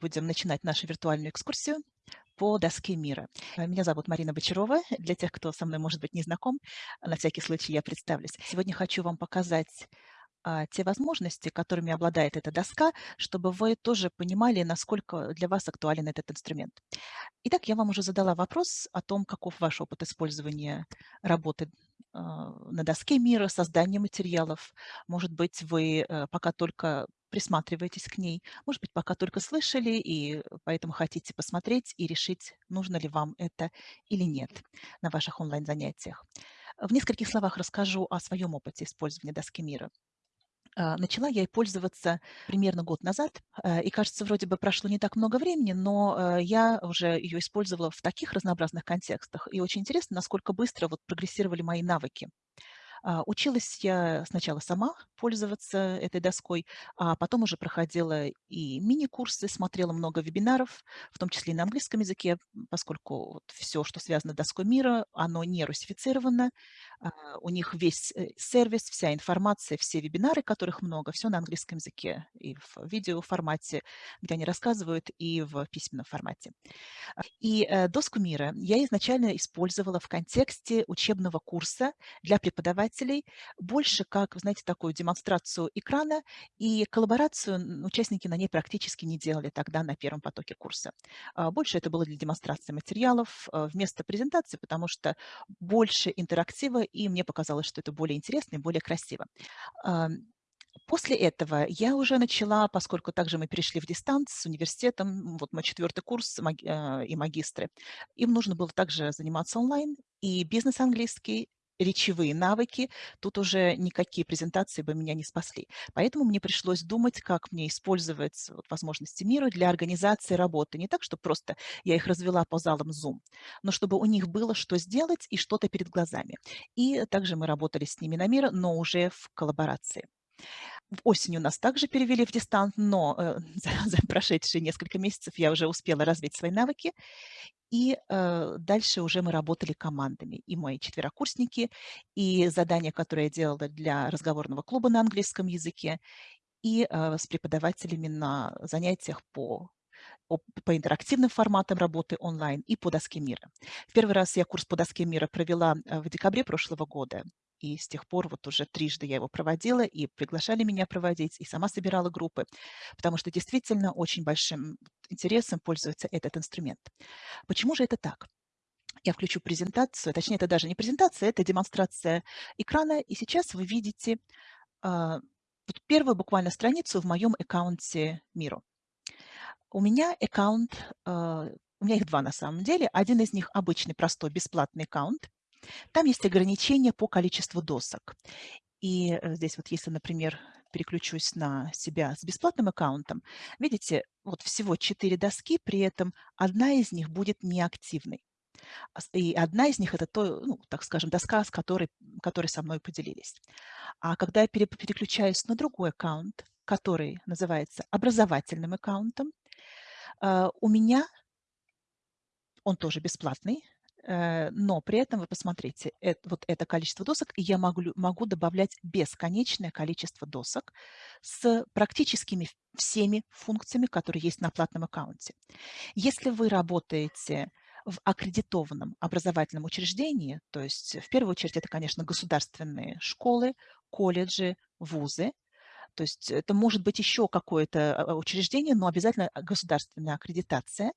будем начинать нашу виртуальную экскурсию по доске мира. Э, меня зовут Марина Бочарова. Для тех, кто со мной, может быть, не знаком, на всякий случай я представлюсь. Сегодня хочу вам показать а, те возможности, которыми обладает эта доска, чтобы вы тоже понимали, насколько для вас актуален этот инструмент. Итак, я вам уже задала вопрос о том, каков ваш опыт использования работы а, на доске мира, создания материалов. Может быть, вы э, пока только присматриваетесь к ней, может быть, пока только слышали, и поэтому хотите посмотреть и решить, нужно ли вам это или нет на ваших онлайн-занятиях. В нескольких словах расскажу о своем опыте использования доски мира. А, начала я ей пользоваться примерно год назад, э, и, кажется, вроде бы прошло не так много времени, но э, я уже ее использовала в таких разнообразных контекстах. И очень интересно, насколько быстро вот прогрессировали мои навыки. А, училась я сначала сама пользоваться этой доской, а потом уже проходила и мини-курсы, смотрела много вебинаров, в том числе и на английском языке, поскольку вот все, что связано с доской мира, оно не русифицировано. А, у них весь э, сервис, вся информация, все вебинары, которых много, все на английском языке и в видеоформате, где они рассказывают, и в письменном формате. А, и э, доску мира я изначально использовала в контексте учебного курса для преподавателей пользователей, больше как, знаете, такую демонстрацию экрана и коллаборацию участники на ней практически не делали тогда на первом потоке курса. А, больше это было для демонстрации материалов а, вместо презентации, потому что больше интерактива, и мне показалось, что это более интересно и более красиво. После этого я уже начала, поскольку также мы перешли в дистант с университетом, вот мой четвертый курс а, и магистры, им нужно было также заниматься онлайн, и бизнес английский, речевые навыки, тут уже никакие презентации бы меня не спасли. Поэтому мне пришлось думать, как мне использовать вот, возможности мира для организации работы. Не так, чтобы просто я их развела по залам Zoom, но чтобы у них было что сделать и что-то перед глазами. И также мы работали с ними на мир, но уже в коллаборации. Осенью нас также перевели в дистант, но э, за, за прошедшие несколько месяцев я уже успела развить свои навыки. И э, дальше уже мы работали командами. И мои четверокурсники, и задания, которые я делала для разговорного клуба на английском языке, и э, с преподавателями на занятиях по по интерактивным форматам работы онлайн и по доске мира. Первый раз я курс по доске мира провела э, в декабре прошлого года. И с тех пор вот уже трижды я его проводила, и приглашали меня проводить, и сама собирала группы, потому что действительно очень большим интересом пользуется этот инструмент. Почему же это так? Я включу презентацию, точнее, это даже не презентация, это демонстрация экрана, и сейчас вы видите э, первую буквально страницу в моем аккаунте Миру. У меня аккаунт, э, у меня их два на самом деле. Один из них обычный, простой, бесплатный аккаунт. Там есть ограничения по количеству досок. И э, здесь вот если, например, переключусь на себя с бесплатным аккаунтом, видите, вот всего 4 доски, при этом одна из них будет неактивной. И одна из них – это, то, ну, так скажем, доска, с которой, которой со мной поделились. А когда я переключаюсь на другой аккаунт, который называется образовательным аккаунтом, э, у меня, он тоже бесплатный, но при этом вы посмотрите, это, вот это количество досок, и я могу, могу добавлять бесконечное количество досок с практическими всеми функциями, которые есть на платном аккаунте. Если вы работаете в аккредитованном образовательном учреждении, то есть в первую очередь это, конечно, государственные школы, колледжи, вузы, то есть это может быть еще какое-то а, учреждение, но обязательно государственная аккредитация,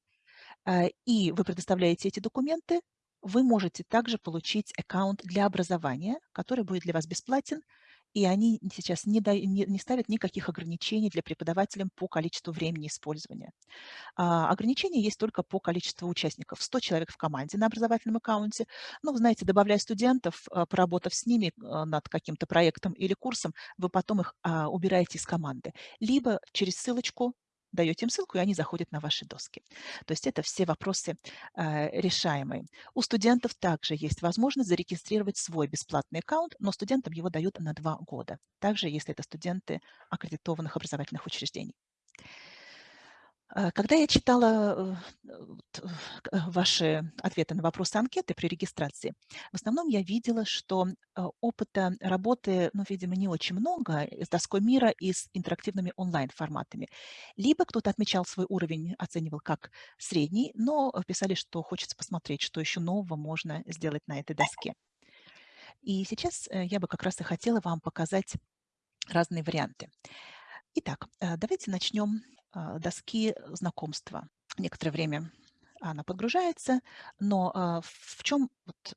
э, и вы предоставляете эти документы, вы можете также получить аккаунт для образования, который будет для вас бесплатен, и они сейчас не, да, не, не ставят никаких ограничений для преподавателям по количеству времени использования. А, ограничения есть только по количеству участников. 100 человек в команде на образовательном аккаунте. Вы знаете, добавляя студентов, а, поработав с ними а, над каким-то проектом или курсом, вы потом их а, убираете из команды. Либо через ссылочку даете им ссылку, и они заходят на ваши доски. То есть это все вопросы э, решаемые. У студентов также есть возможность зарегистрировать свой бесплатный аккаунт, но студентам его дают на два года. Также, если это студенты аккредитованных образовательных учреждений. Э, когда я читала э, э, ваши ответы на вопросы анкеты при регистрации, в основном я видела, что опыта работы, ну, видимо, не очень много с доской мира и с интерактивными онлайн-форматами. Либо кто-то отмечал свой уровень, оценивал как средний, но писали, что хочется посмотреть, что еще нового можно сделать на этой доске. И сейчас я бы как раз и хотела вам показать разные варианты. Итак, давайте начнем доски знакомства. Некоторое время она подгружается, но а, в чем вот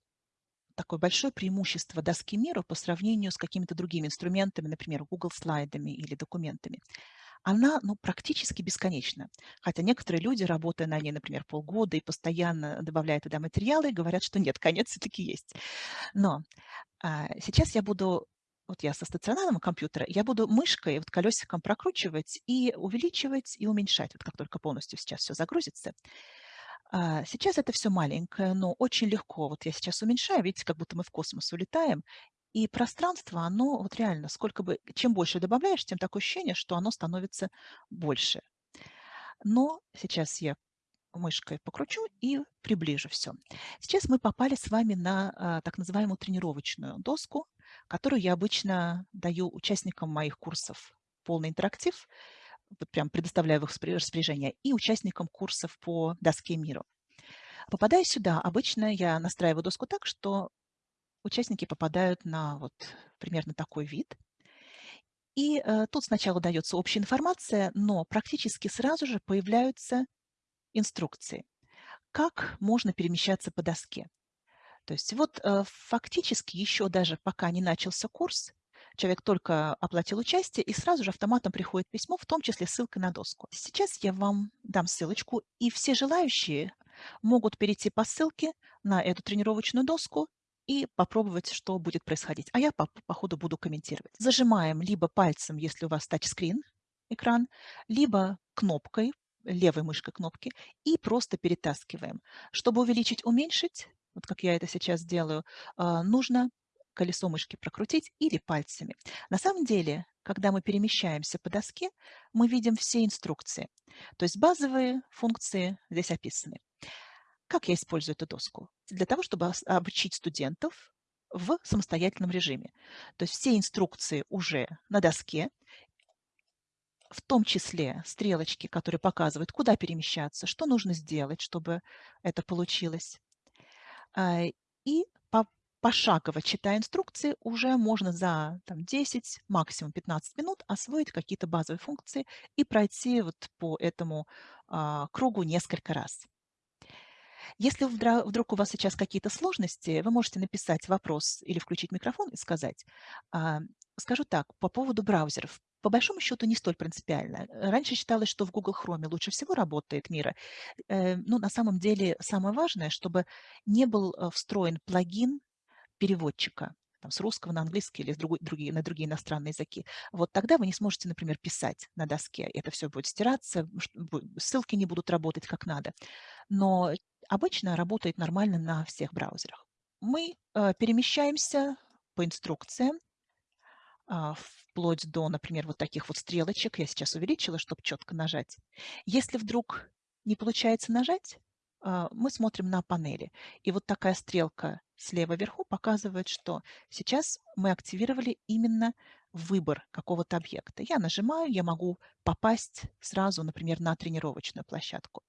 такое большое преимущество доски мира по сравнению с какими-то другими инструментами, например, Google слайдами или документами? Она ну, практически бесконечна. Хотя некоторые люди, работая на ней, например, полгода и постоянно добавляя туда материалы, говорят, что нет, конец все-таки есть. Но а, сейчас я буду вот я со стационарного компьютера, я буду мышкой, вот колесиком прокручивать и увеличивать, и уменьшать, вот как только полностью сейчас все загрузится. А, сейчас это все маленькое, но очень легко. Вот я сейчас уменьшаю, видите, как будто мы в космос улетаем, и пространство, оно вот реально, сколько бы, чем больше добавляешь, тем такое ощущение, что оно становится больше. Но сейчас я мышкой покручу и приближу все. Сейчас мы попали с вами на а, так называемую тренировочную доску, которую я обычно даю участникам моих курсов полный интерактив, вот прям предоставляю в их распоряжение, и участникам курсов по доске миру. Попадая сюда, обычно я настраиваю доску так, что участники попадают на вот примерно такой вид. И э, тут сначала дается общая информация, но практически сразу же появляются инструкции, как можно перемещаться по доске. То есть вот э, фактически еще даже пока не начался курс, человек только оплатил участие, и сразу же автоматом приходит письмо, в том числе ссылка на доску. Сейчас я вам дам ссылочку, и все желающие могут перейти по ссылке на эту тренировочную доску и попробовать, что будет происходить. А я по, по ходу буду комментировать. Зажимаем либо пальцем, если у вас тачскрин, экран, либо кнопкой, левой мышкой кнопки, и просто перетаскиваем. Чтобы увеличить, уменьшить, вот как я это сейчас делаю, а, нужно колесо мышки прокрутить или пальцами. На самом деле, когда мы перемещаемся по доске, мы видим все инструкции. То есть базовые функции здесь описаны. Как я использую эту доску? Для того, чтобы обучить студентов в самостоятельном режиме. То есть все инструкции уже на доске, в том числе стрелочки, которые показывают, куда перемещаться, что нужно сделать, чтобы это получилось. А, и пошагово читая инструкции, уже можно за там, 10, максимум 15 минут освоить какие-то базовые функции и пройти вот по этому а, кругу несколько раз. Если вдруг у вас сейчас какие-то сложности, вы можете написать вопрос или включить микрофон и сказать. А, скажу так, по поводу браузеров по большому счету не столь принципиально. Раньше считалось, что в Google Chrome лучше всего работает Мира. Э, но на самом деле самое важное, чтобы не был э, встроен плагин переводчика там, с русского на английский или с другой, другие, на другие иностранные языки. Вот тогда вы не сможете, например, писать на доске. Это все будет стираться, ссылки не будут работать как надо. Но обычно работает нормально на всех браузерах. Мы э, перемещаемся по инструкциям вплоть до, например, вот таких вот стрелочек. Я сейчас увеличила, чтобы четко нажать. Если вдруг не получается нажать, а, мы смотрим на панели. И вот такая стрелка слева вверху показывает, что сейчас мы активировали именно выбор какого-то объекта. Я нажимаю, я могу попасть сразу, например, на тренировочную площадку.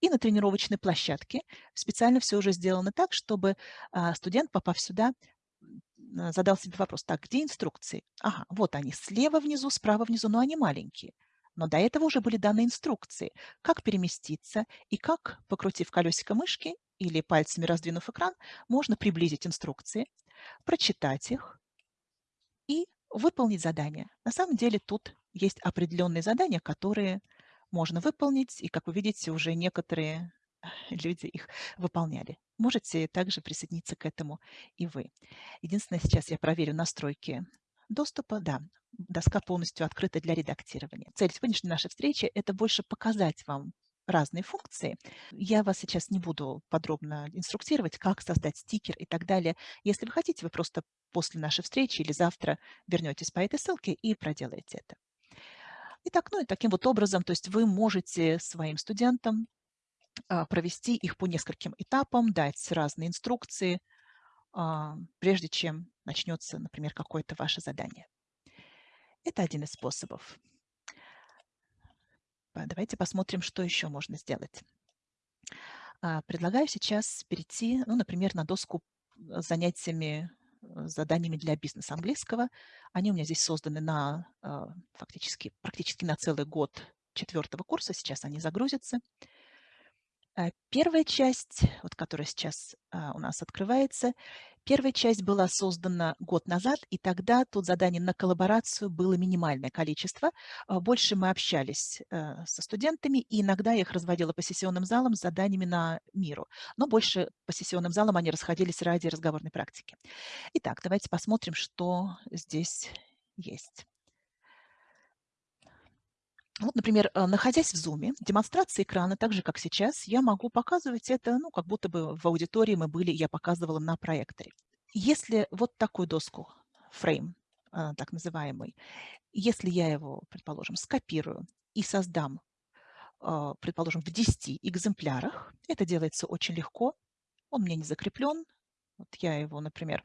И на тренировочной площадке специально все уже сделано так, чтобы а, студент, попав сюда, задал себе вопрос, так, где инструкции? Ага, вот они, слева внизу, справа внизу, но они маленькие. Но до этого уже были даны инструкции, как переместиться и как, покрутив колесико мышки или пальцами раздвинув экран, можно приблизить инструкции, прочитать их и выполнить задание. На самом деле тут есть определенные задания, которые можно выполнить, и, как вы видите, уже некоторые люди их выполняли. Можете также присоединиться к этому и вы. Единственное, сейчас я проверю настройки доступа. Да, доска полностью открыта для редактирования. Цель сегодняшней нашей встречи – это больше показать вам разные функции. Я вас сейчас не буду подробно инструктировать, как создать стикер и так далее. Если вы хотите, вы просто после нашей встречи или завтра вернетесь по этой ссылке и проделаете это. Итак, ну и таким вот образом, то есть вы можете своим студентам провести их по нескольким этапам, дать разные инструкции, а, прежде чем начнется, например, какое-то ваше задание. Это один из способов. Давайте посмотрим, что еще можно сделать. А, предлагаю сейчас перейти, ну, например, на доску с занятиями, э, заданиями для бизнеса английского. Они у меня здесь созданы на фактически, практически на целый год четвертого курса. Сейчас они загрузятся. Э, первая часть, вот которая сейчас а, у нас открывается, первая часть была создана год назад, и тогда тут заданий на коллаборацию было минимальное количество. А, больше мы общались э, со студентами, и иногда я их разводила по сессионным залам с заданиями на миру. Но больше по сессионным залам они расходились ради разговорной практики. Итак, давайте посмотрим, что здесь есть. Вот, например, э, находясь в Zoom, демонстрация экрана, так же, как сейчас, я могу показывать это, ну, как будто бы в аудитории мы были, я показывала на проекторе. Если вот такую доску, фрейм, э, так называемый, если я его, предположим, скопирую и создам, э, предположим, в 10 экземплярах, это делается очень легко, он мне не закреплен, вот я его, например,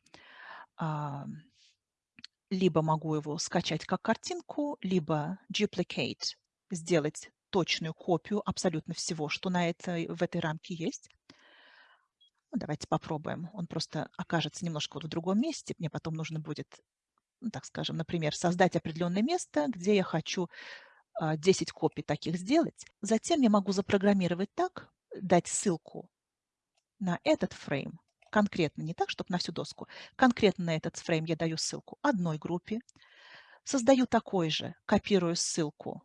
либо могу его скачать как картинку, либо duplicate сделать точную копию абсолютно всего, что на этой, в этой рамке есть. Ну, давайте попробуем. Он просто окажется немножко вот в другом месте. Мне потом нужно будет, ну, так скажем, например, создать определенное место, где я хочу 10 а, копий таких сделать. Затем я могу запрограммировать так, дать ссылку на этот фрейм, конкретно, не так, чтобы на всю доску, конкретно на этот фрейм я даю ссылку одной группе, создаю такой же, копирую ссылку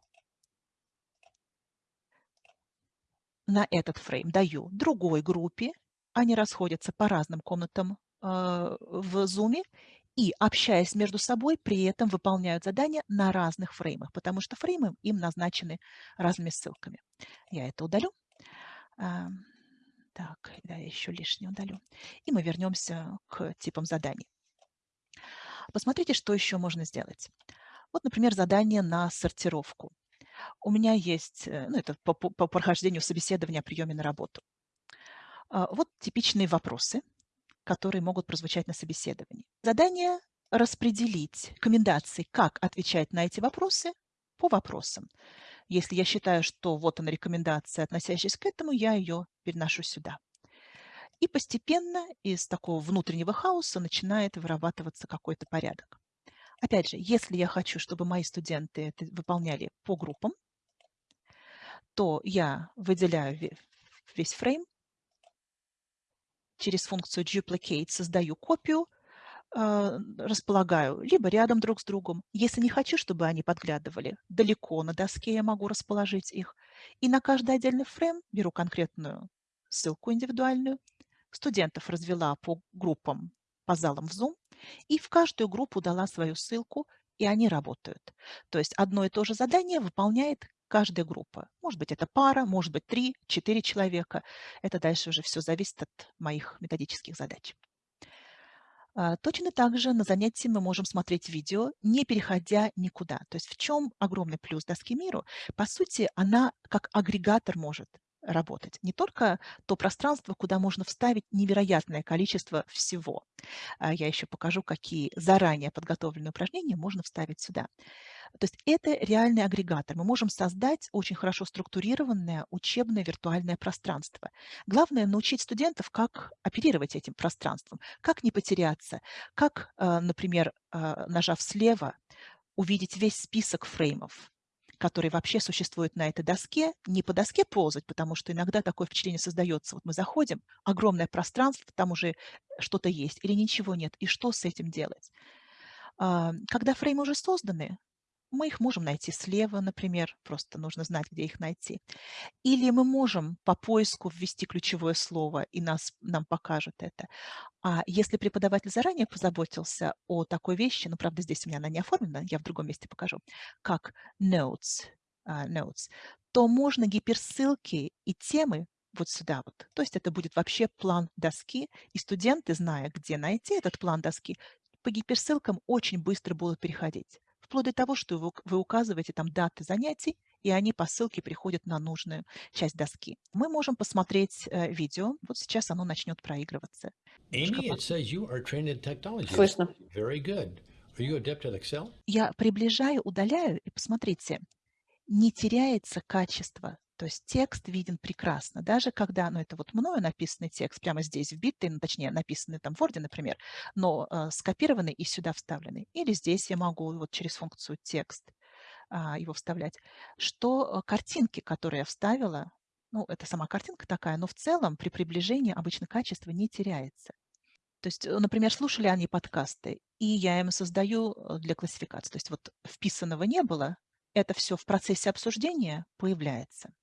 на этот фрейм даю другой группе, они расходятся по разным комнатам э, в Zoom и, общаясь между собой, при этом выполняют задания на разных фреймах, потому что фреймы им назначены разными ссылками. Я это удалю. А, так, да, еще лишнее удалю. И мы вернемся к типам заданий. Посмотрите, что еще можно сделать. Вот, например, задание на сортировку. У меня есть, э, ну, это по, по прохождению собеседования о приеме на работу. А, вот типичные вопросы, которые могут прозвучать на собеседовании. Задание распределить рекомендации, как отвечать на эти вопросы по вопросам. Если я считаю, что вот она рекомендация, относящаяся к этому, я ее переношу сюда. И постепенно из такого внутреннего хаоса начинает вырабатываться какой-то порядок. Опять же, если я хочу, чтобы мои студенты это выполняли по группам, то я выделяю весь фрейм, через функцию duplicate создаю копию, а, располагаю либо рядом друг с другом. Если не хочу, чтобы они подглядывали, далеко на доске я могу расположить их. И на каждый отдельный фрейм беру конкретную ссылку индивидуальную. Студентов развела по группам, по залам в Zoom. И в каждую группу дала свою ссылку, и они работают. То есть одно и то же задание выполняет каждая группа. Может быть, это пара, может быть, три, четыре человека. Это дальше уже все зависит от моих методических задач. А, точно так же на занятии мы можем смотреть видео, не переходя никуда. То есть в чем огромный плюс доски миру? По сути, она как агрегатор может работать. Не только то пространство, куда можно вставить невероятное количество всего. А я еще покажу, какие заранее подготовленные упражнения можно вставить сюда. То есть это реальный агрегатор. Мы можем создать очень хорошо структурированное учебное виртуальное пространство. Главное научить студентов, как оперировать этим пространством, как не потеряться, как, э, например, э, нажав слева, увидеть весь список фреймов, который вообще существует на этой доске, не по доске ползать, потому что иногда такое впечатление создается. Вот мы заходим, огромное пространство, там уже что-то есть или ничего нет, и что с этим делать? А, когда фреймы уже созданы, мы их можем найти слева, например, просто нужно знать, где их найти. Или мы можем по поиску ввести ключевое слово, и нас, нам покажут это. А если преподаватель заранее позаботился о такой вещи, ну, правда, здесь у меня она не оформлена, я в другом месте покажу, как notes, uh, notes то можно гиперссылки и темы вот сюда вот. То есть это будет вообще план доски, и студенты, зная, где найти этот план доски, по гиперссылкам очень быстро будут переходить вплоть до того, что вы, вы указываете там даты занятий, и они по ссылке приходят на нужную часть доски. Мы можем посмотреть э, видео. Вот сейчас оно начнет проигрываться. Amy, it says you are trained in technology. Слышно. Very good. Are you adept at Excel? Я приближаю, удаляю, и посмотрите, не теряется качество. То есть текст виден прекрасно. Даже когда, ну это вот мною написанный текст, прямо здесь вбитый, ну, точнее написанный там в Word, например, но э, скопированный и сюда вставленный. Или здесь я могу вот через функцию текст а, его вставлять. Что э, картинки, которые я вставила, ну это сама картинка такая, но в целом при приближении обычно качество не теряется. То есть, э, например, слушали они подкасты, и я им создаю э, для классификации. То есть вот вписанного не было, это все в процессе обсуждения появляется.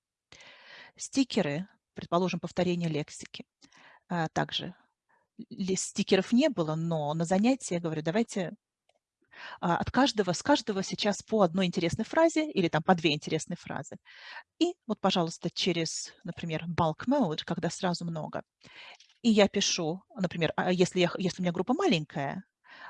Стикеры, предположим, повторение лексики. А, также стикеров не было, но на занятии я говорю, давайте а, от каждого, с каждого сейчас по одной интересной фразе или там по две интересные фразы. И вот, пожалуйста, через, например, bulk mode, когда сразу много, и я пишу, например, а если, я, если у меня группа маленькая,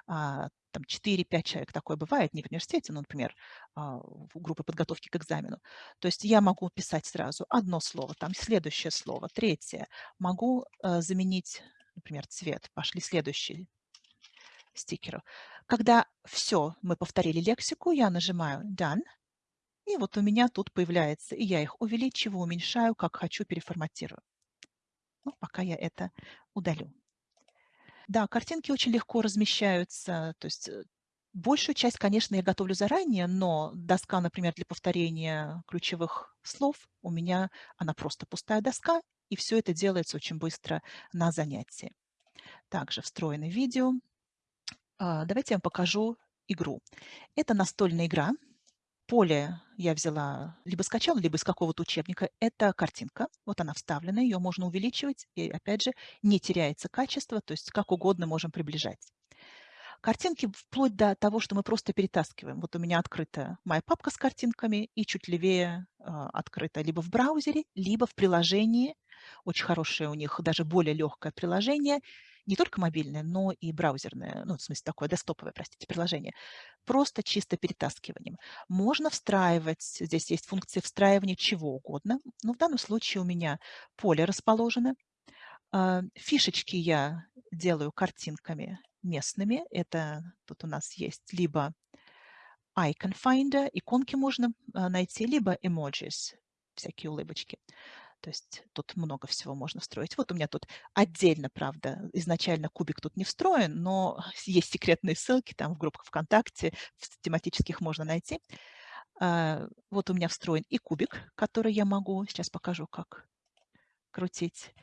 там 4-5 человек, такое бывает не в университете, но, например, а, в группы подготовки к экзамену. То есть я могу писать сразу одно слово, там следующее слово, третье. Могу э, заменить, например, цвет. Пошли следующие стикеры. Когда все, мы повторили лексику, я нажимаю Done, и вот у меня тут появляется, и я их увеличиваю, уменьшаю, как хочу, переформатирую. Ну, пока я это удалю. Да, картинки очень легко размещаются. То есть э, большую часть, конечно, я готовлю заранее, но доска, например, для повторения ключевых слов, у меня она просто пустая доска, и все это делается очень быстро на занятии. Также встроенное видео. А, давайте я вам покажу игру. Это настольная игра, поле я взяла, либо скачала, либо из какого-то учебника. Это картинка, вот она вставлена, ее можно увеличивать, и опять же не теряется качество, то есть как угодно можем приближать. Картинки вплоть до того, что мы просто перетаскиваем. Вот у меня открыта моя папка с картинками и чуть левее э, открыта либо в браузере, либо в приложении. Очень хорошее у них, даже более легкое приложение не только мобильное, но и браузерное, ну, в смысле такое десктоповое, простите, приложение, просто чисто перетаскиванием. Можно встраивать, здесь есть функция встраивания чего угодно, но в данном случае у меня поле расположено. А, фишечки я делаю картинками местными. Это тут у нас есть либо Icon Finder, иконки можно а, найти, либо emojis, всякие улыбочки. То есть тут много всего можно встроить. Вот у меня тут отдельно, правда, изначально кубик тут не встроен, но есть секретные ссылки там в группах ВКонтакте, в тематических можно найти. А, вот у меня встроен и кубик, который я могу, сейчас покажу, как крутить.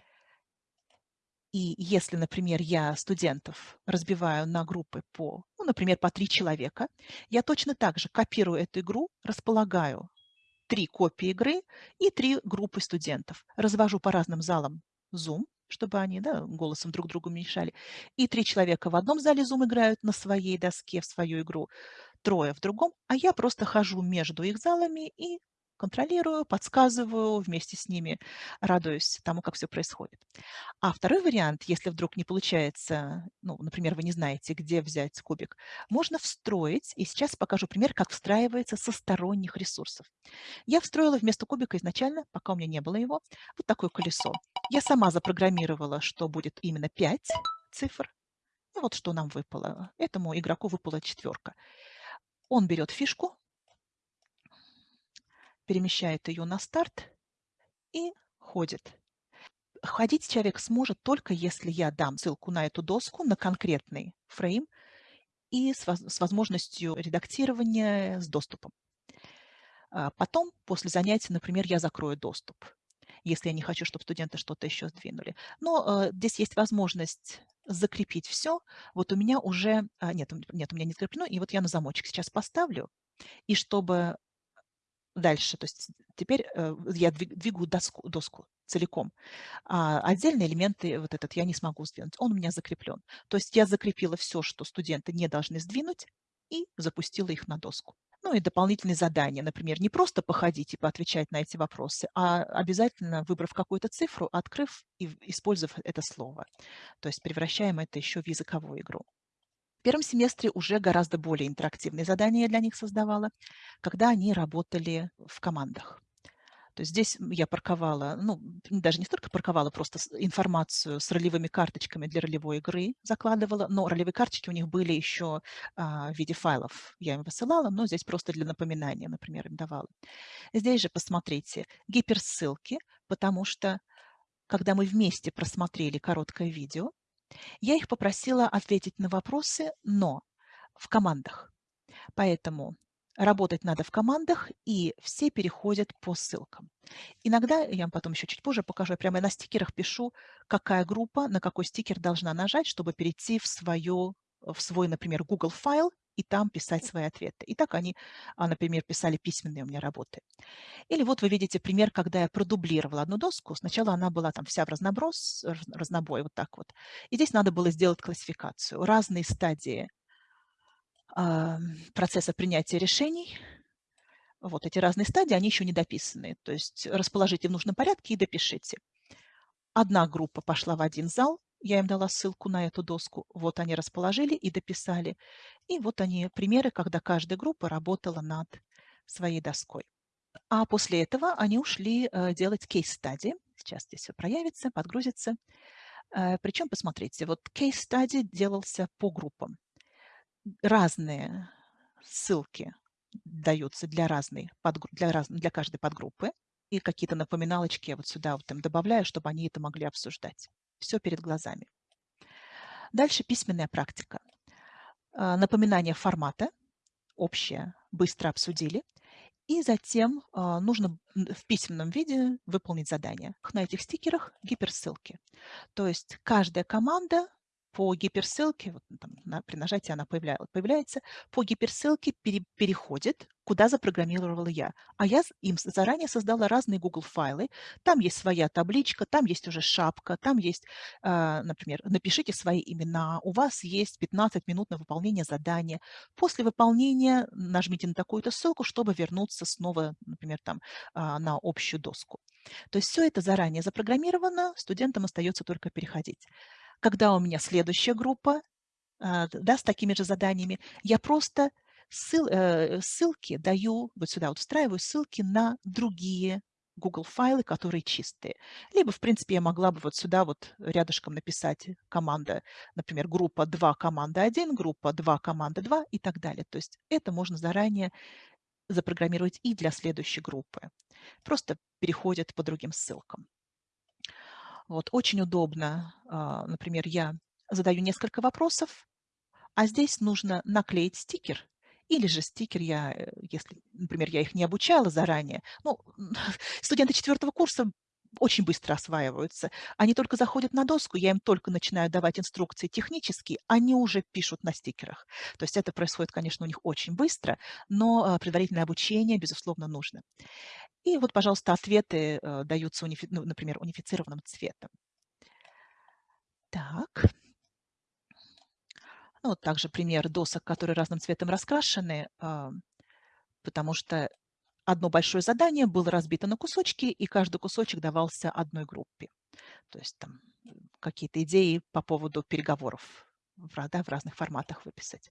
И если, например, я студентов разбиваю на группы по, ну, например, по три человека, я точно так же копирую эту игру, располагаю три копии игры и три группы студентов. Развожу по разным залам Zoom, чтобы они да, голосом друг другу мешали. И три человека в одном зале Zoom играют на своей доске в свою игру, трое в другом, а я просто хожу между их залами и контролирую, подсказываю, вместе с ними радуюсь тому, как все происходит. А второй вариант, если вдруг не получается, ну, например, вы не знаете, где взять кубик, можно встроить, и сейчас покажу пример, как встраивается со сторонних ресурсов. Я встроила вместо кубика изначально, пока у меня не было его, вот такое колесо. Я сама запрограммировала, что будет именно 5 цифр. И вот что нам выпало. Этому игроку выпала четверка. Он берет фишку, перемещает ее на старт и ходит. Ходить человек сможет только если я дам ссылку на эту доску, на конкретный фрейм и с, возможностью редактирования с доступом. А потом, после занятия, например, я закрою доступ, если я не хочу, чтобы студенты что-то еще сдвинули. Но э, здесь есть возможность закрепить все. Вот у меня уже... А, нет, нет, у меня не закреплено. И вот я на замочек сейчас поставлю. И чтобы дальше. То есть теперь э, я двигаю доску, доску целиком. А отдельные элементы, вот этот, я не смогу сдвинуть. Он у меня закреплен. То есть я закрепила все, что студенты не должны сдвинуть, и запустила их на доску. Ну и дополнительные задания, например, не просто походить и поотвечать на эти вопросы, а обязательно, выбрав какую-то цифру, открыв и использовав это слово. То есть превращаем это еще в языковую игру. Первом семестре уже гораздо более интерактивные задания я для них создавала, когда они работали в командах. То есть здесь я парковала, ну, даже не столько парковала, просто информацию с ролевыми карточками для ролевой игры закладывала, но ролевые карточки у них были еще а, в виде файлов. Я им высылала, но здесь просто для напоминания, например, им давала. Здесь же посмотрите гиперссылки, потому что когда мы вместе просмотрели короткое видео, я их попросила ответить на вопросы, но в командах. Поэтому работать надо в командах, и все переходят по ссылкам. Иногда, я вам потом еще чуть позже покажу, я прямо на стикерах пишу, какая группа на какой стикер должна нажать, чтобы перейти в, свою, в свой, например, Google файл и там писать свои ответы. И так они, а, например, писали письменные у меня работы. Или вот вы видите пример, когда я продублировала одну доску. Сначала она была там вся в разноброс, разнобой, вот так вот. И здесь надо было сделать классификацию. Разные стадии э, процесса принятия решений. Вот эти разные стадии, они еще не дописаны. То есть расположите в нужном порядке и допишите. Одна группа пошла в один зал, я им дала ссылку на эту доску. Вот они расположили и дописали. И вот они примеры, когда каждая группа работала над своей доской. А после этого они ушли э, делать кейс-стади. Сейчас здесь все проявится, подгрузится. Э, причем, посмотрите, вот кейс-стади делался по группам. Разные ссылки даются для, разной, для, раз, для каждой подгруппы. И какие-то напоминалочки я вот сюда вот им добавляю, чтобы они это могли обсуждать все перед глазами. Дальше письменная практика. А, напоминание формата, общее, быстро обсудили. И затем а, нужно в письменном виде выполнить задание. На этих стикерах гиперссылки. То есть каждая команда по гиперссылке, вот, там, на, при нажатии она появляется, появляется, по гиперссылке пере, переходит, куда запрограммировала я. А я им заранее создала разные Google файлы. Там есть своя табличка, там есть уже шапка, там есть, э, например, напишите свои имена, у вас есть 15 минут на выполнение задания. После выполнения нажмите на такую-то ссылку, чтобы вернуться снова, например, там, э, на общую доску. То есть все это заранее запрограммировано, студентам остается только переходить. Когда у меня следующая группа а, да, с такими же заданиями, я просто ссыл, э, ссылки даю, вот сюда вот встраиваю ссылки на другие Google файлы, которые чистые. Либо, в принципе, я могла бы вот сюда вот рядышком написать команда, например, группа 2, команда 1, группа 2, команда 2 и так далее. То есть это можно заранее запрограммировать и для следующей группы. Просто переходят по другим ссылкам. Вот, очень удобно. А, например, я задаю несколько вопросов, а здесь нужно наклеить стикер. Или же стикер я, э, если, например, я их не обучала заранее. Ну, студенты четвертого курса очень быстро осваиваются. Они только заходят на доску, я им только начинаю давать инструкции технические, они уже пишут на стикерах. То есть это происходит, конечно, у них очень быстро, но а, предварительное обучение, безусловно, нужно. И вот, пожалуйста, ответы э, даются, унифи, ну, например, унифицированным цветом. Так. Ну, вот также пример досок, которые разным цветом раскрашены, э, потому что одно большое задание было разбито на кусочки, и каждый кусочек давался одной группе. То есть там какие-то идеи по поводу переговоров в, да, в разных форматах выписать.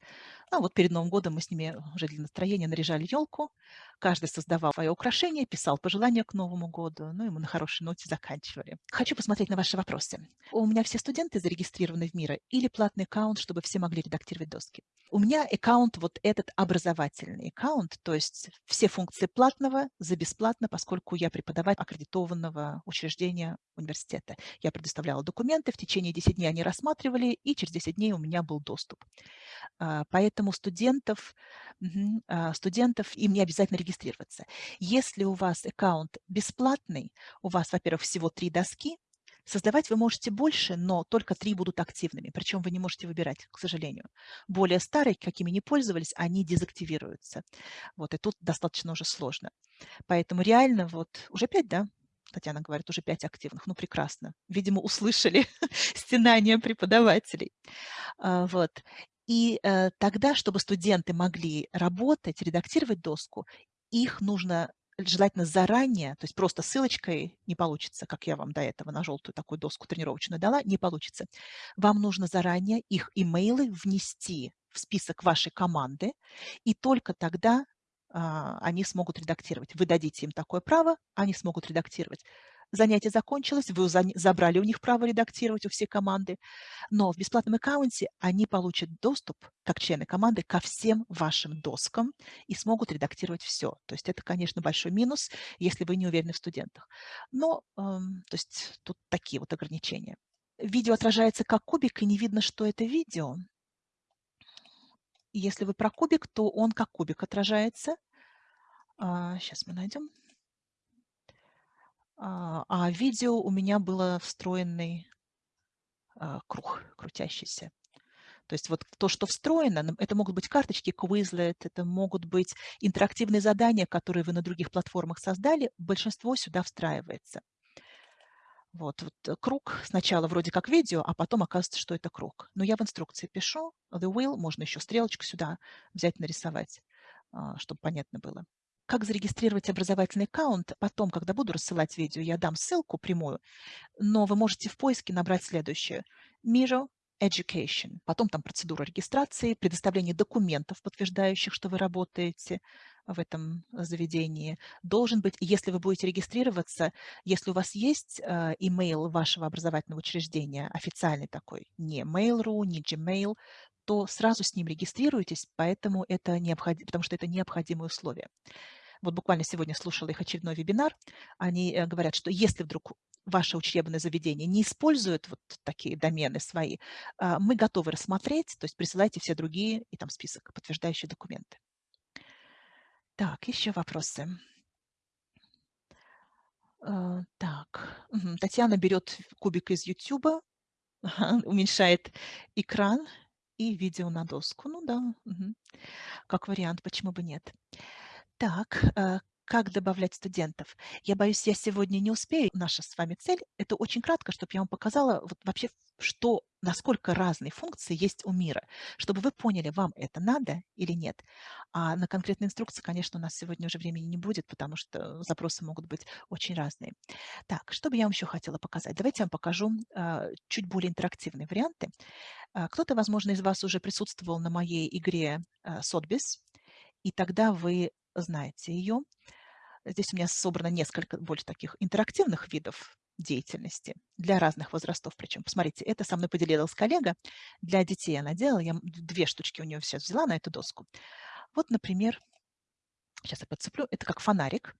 Ну, вот перед Новым годом мы с ними уже для настроения наряжали елку. Каждый создавал свое украшение, писал пожелания к Новому году. Ну и мы на хорошей ноте заканчивали. Хочу посмотреть на ваши вопросы. У меня все студенты зарегистрированы в МИРа или платный аккаунт, чтобы все могли редактировать доски? У меня аккаунт вот этот образовательный аккаунт, то есть все функции платного за бесплатно, поскольку я преподаватель аккредитованного учреждения университета. Я предоставляла документы, в течение 10 дней они рассматривали, и через 10 дней у меня был доступ. А, поэтому студентов, а, студентов им не обязательно регистрироваться. Если у вас аккаунт бесплатный, у вас, во-первых, всего три доски, Создавать вы можете больше, но только три будут активными. Причем вы не можете выбирать, к сожалению. Более старые, какими не пользовались, они дезактивируются. Вот, и тут достаточно уже сложно. Поэтому реально вот уже пять, да, Татьяна говорит, уже пять активных. Ну, прекрасно. Видимо, услышали стенания преподавателей. А, вот. И э, тогда, чтобы студенты могли работать, редактировать доску, их нужно желательно заранее, то есть просто ссылочкой не получится, как я вам до этого на желтую такую доску тренировочную дала, не получится. Вам нужно заранее их имейлы внести в список вашей команды, и только тогда они смогут редактировать. Вы дадите им такое право, они смогут редактировать. Занятие закончилось, вы забрали у них право редактировать у всей команды, но в бесплатном аккаунте они получат доступ, как члены команды, ко всем вашим доскам и смогут редактировать все. То есть это, конечно, большой минус, если вы не уверены в студентах. Но, эм, то есть тут такие вот ограничения. Видео отражается как кубик, и не видно, что это видео. Если вы про кубик, то он как кубик отражается. А, сейчас мы найдем. А, а видео у меня было встроенный а, круг крутящийся. То есть вот то, что встроено, это могут быть карточки Quizlet, это могут быть интерактивные задания, которые вы на других платформах создали, большинство сюда встраивается. Вот, вот э, круг сначала вроде как видео, а потом оказывается, что это круг. Но я в инструкции пишу the wheel, можно еще стрелочку сюда взять, нарисовать, а, чтобы понятно было. Как зарегистрировать образовательный аккаунт? Потом, когда буду рассылать видео, я дам ссылку прямую, но вы можете в поиске набрать следующее. Miro Education. Потом там процедура регистрации, предоставление документов, подтверждающих, что вы работаете в этом заведении. Должен быть, если вы будете регистрироваться, если у вас есть э, email вашего образовательного учреждения, официальный такой, не Mail.ru, не Gmail, то сразу с ним регистрируйтесь, поэтому это необходимо, потому что это необходимое условие. Вот буквально сегодня слушала их очередной вебинар. Они э, говорят, что если вдруг ваше учебное заведение не использует вот такие домены свои, мы готовы рассмотреть, то есть присылайте все другие и там список, подтверждающие документы. Так, еще вопросы. А, так, Татьяна берет кубик из YouTube, уменьшает экран и видео на доску. Ну да, как вариант, почему бы нет. Так, э, как добавлять студентов? Я боюсь, я сегодня не успею. Наша с вами цель– это очень кратко, чтобы я вам показала вот вообще, что, насколько разные функции есть у мира, чтобы вы поняли, вам это надо или нет. А на конкретные инструкции, конечно, у нас сегодня уже времени не будет, потому что запросы могут быть очень разные. Так, что бы я вам еще хотела показать? Давайте я вам покажу э, чуть более интерактивные варианты. Э, Кто-то, возможно, из вас уже присутствовал на моей игре э, Sotbis, и тогда вы знаете ее. Здесь у меня собрано несколько больше таких интерактивных видов деятельности для разных возрастов. Причем, посмотрите, это со мной поделилась коллега. Для детей она делала, я две штучки у нее сейчас взяла на эту доску. Вот, например, сейчас я подцеплю, это как фонарик.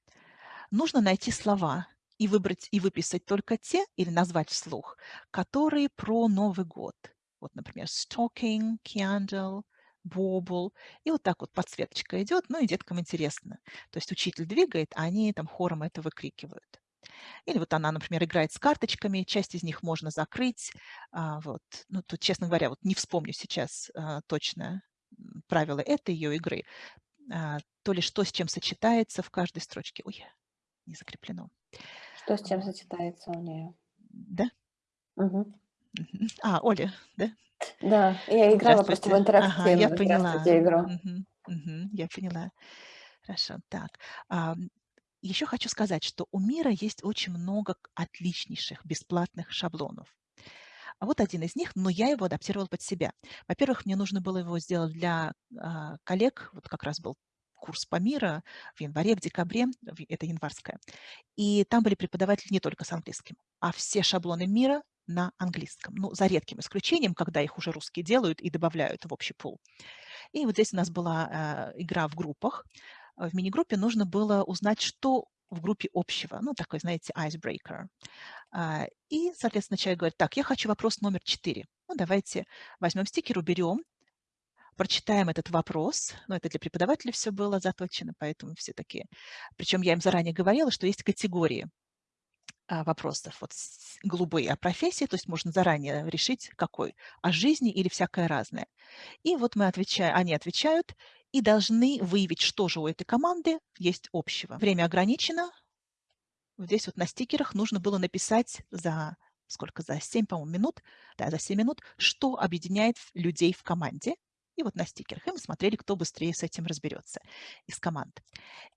Нужно найти слова и выбрать и выписать только те, или назвать вслух, которые про Новый год. Вот, например, stocking, candle, бобл. И вот так вот подсветочка идет, ну и деткам интересно. То есть учитель двигает, а они там хором это выкрикивают. Или вот она, например, играет с карточками, часть из них можно закрыть. А, вот. Ну, тут, честно говоря, вот не вспомню сейчас а, точно правила этой ее игры. А, то ли что с чем сочетается в каждой строчке. Ой, не закреплено. Что с чем сочетается у нее? Да? Угу. А, Оля, да? Да, я играла просто в Здравствуйте. Ага, я интерактивную поняла. игру. Мгм, мгм, я поняла. Хорошо, так. ам, еще хочу сказать, что у мира есть очень много отличнейших бесплатных шаблонов. А вот один из них, но я его адаптировала под себя. Во-первых, мне нужно было его сделать для а, коллег, вот как раз был курс по мира в январе, в декабре, это январская. И там были преподаватели не только с английским, а все шаблоны мира на английском. Ну, за редким исключением, когда их уже русские делают и добавляют в общий пул. И вот здесь у нас была э, игра в группах. В мини-группе нужно было узнать, что в группе общего. Ну, такой, знаете, icebreaker. А, и, соответственно, человек говорит, так, я хочу вопрос номер четыре. Ну, давайте возьмем стикер, уберем, прочитаем этот вопрос. Ну, это для преподавателя все было заточено, поэтому все такие. Причем я им заранее говорила, что есть категории вопросов. Вот голубые о профессии, то есть можно заранее решить, какой, о жизни или всякое разное. И вот мы отвечаем, они отвечают и должны выявить, что же у этой команды есть общего. Время ограничено. Здесь вот на стикерах нужно было написать за сколько, за 7, по-моему, минут, да, за 7 минут, что объединяет людей в команде. И вот на стикерах. И мы смотрели, кто быстрее с этим разберется из команд.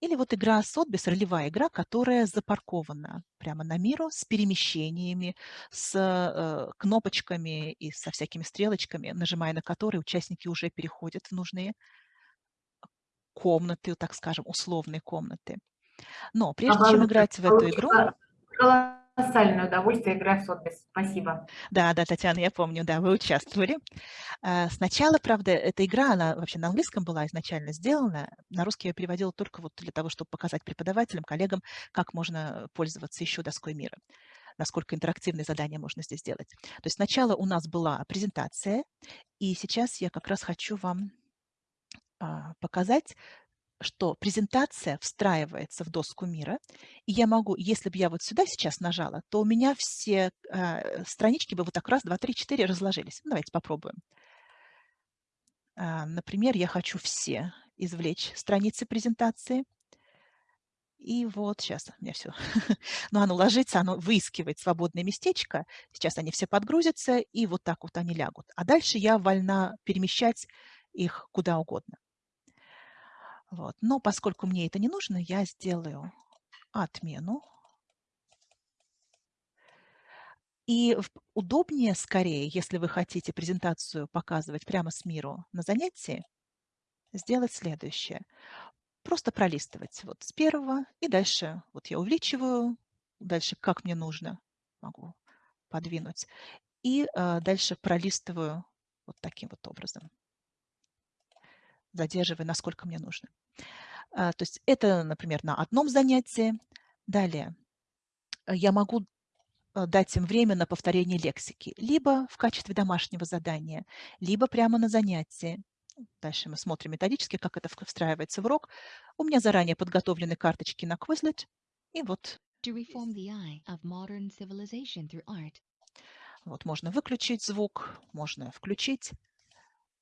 Или вот игра Сотбис, ролевая игра, которая запаркована прямо на миру с перемещениями, с э, кнопочками и со всякими стрелочками, нажимая на которые участники уже переходят в нужные комнаты, так скажем, условные комнаты. Но прежде чем играть в эту игру... Колоссальное удовольствие играть в Сотбис. Спасибо. Да, да, Татьяна, я помню, да, вы участвовали. А, сначала, правда, эта игра, она вообще на английском была изначально сделана. На русский я переводила только вот для того, чтобы показать преподавателям, коллегам, как можно пользоваться еще доской мира насколько интерактивные задания можно здесь сделать. То есть сначала у нас была презентация, и сейчас я как раз хочу вам а, показать, что презентация встраивается в доску мира, и я могу, если бы я вот сюда сейчас нажала, то у меня все э, странички бы вот так раз, два, три, четыре разложились. Ну, давайте попробуем. А, например, я хочу все извлечь страницы презентации. И вот сейчас у меня все. Но оно ложится, оно выискивает свободное местечко. Сейчас они все подгрузятся, и вот так вот они лягут. А дальше я вольна перемещать их куда угодно. Вот. Но поскольку мне это не нужно, я сделаю отмену. И удобнее скорее, если вы хотите презентацию показывать прямо с миру на занятии, сделать следующее. Просто пролистывать вот с первого и дальше. Вот я увеличиваю, дальше как мне нужно, могу подвинуть. И э, дальше пролистываю вот таким вот образом задерживая, насколько мне нужно. А, то есть это, например, на одном занятии. Далее э, я могу э, дать им время на повторение лексики, либо в качестве домашнего задания, либо прямо на занятии. Дальше мы смотрим методически, как это встраивается в урок. У меня заранее подготовлены карточки на Quizlet. И вот. Вот можно выключить звук, можно включить.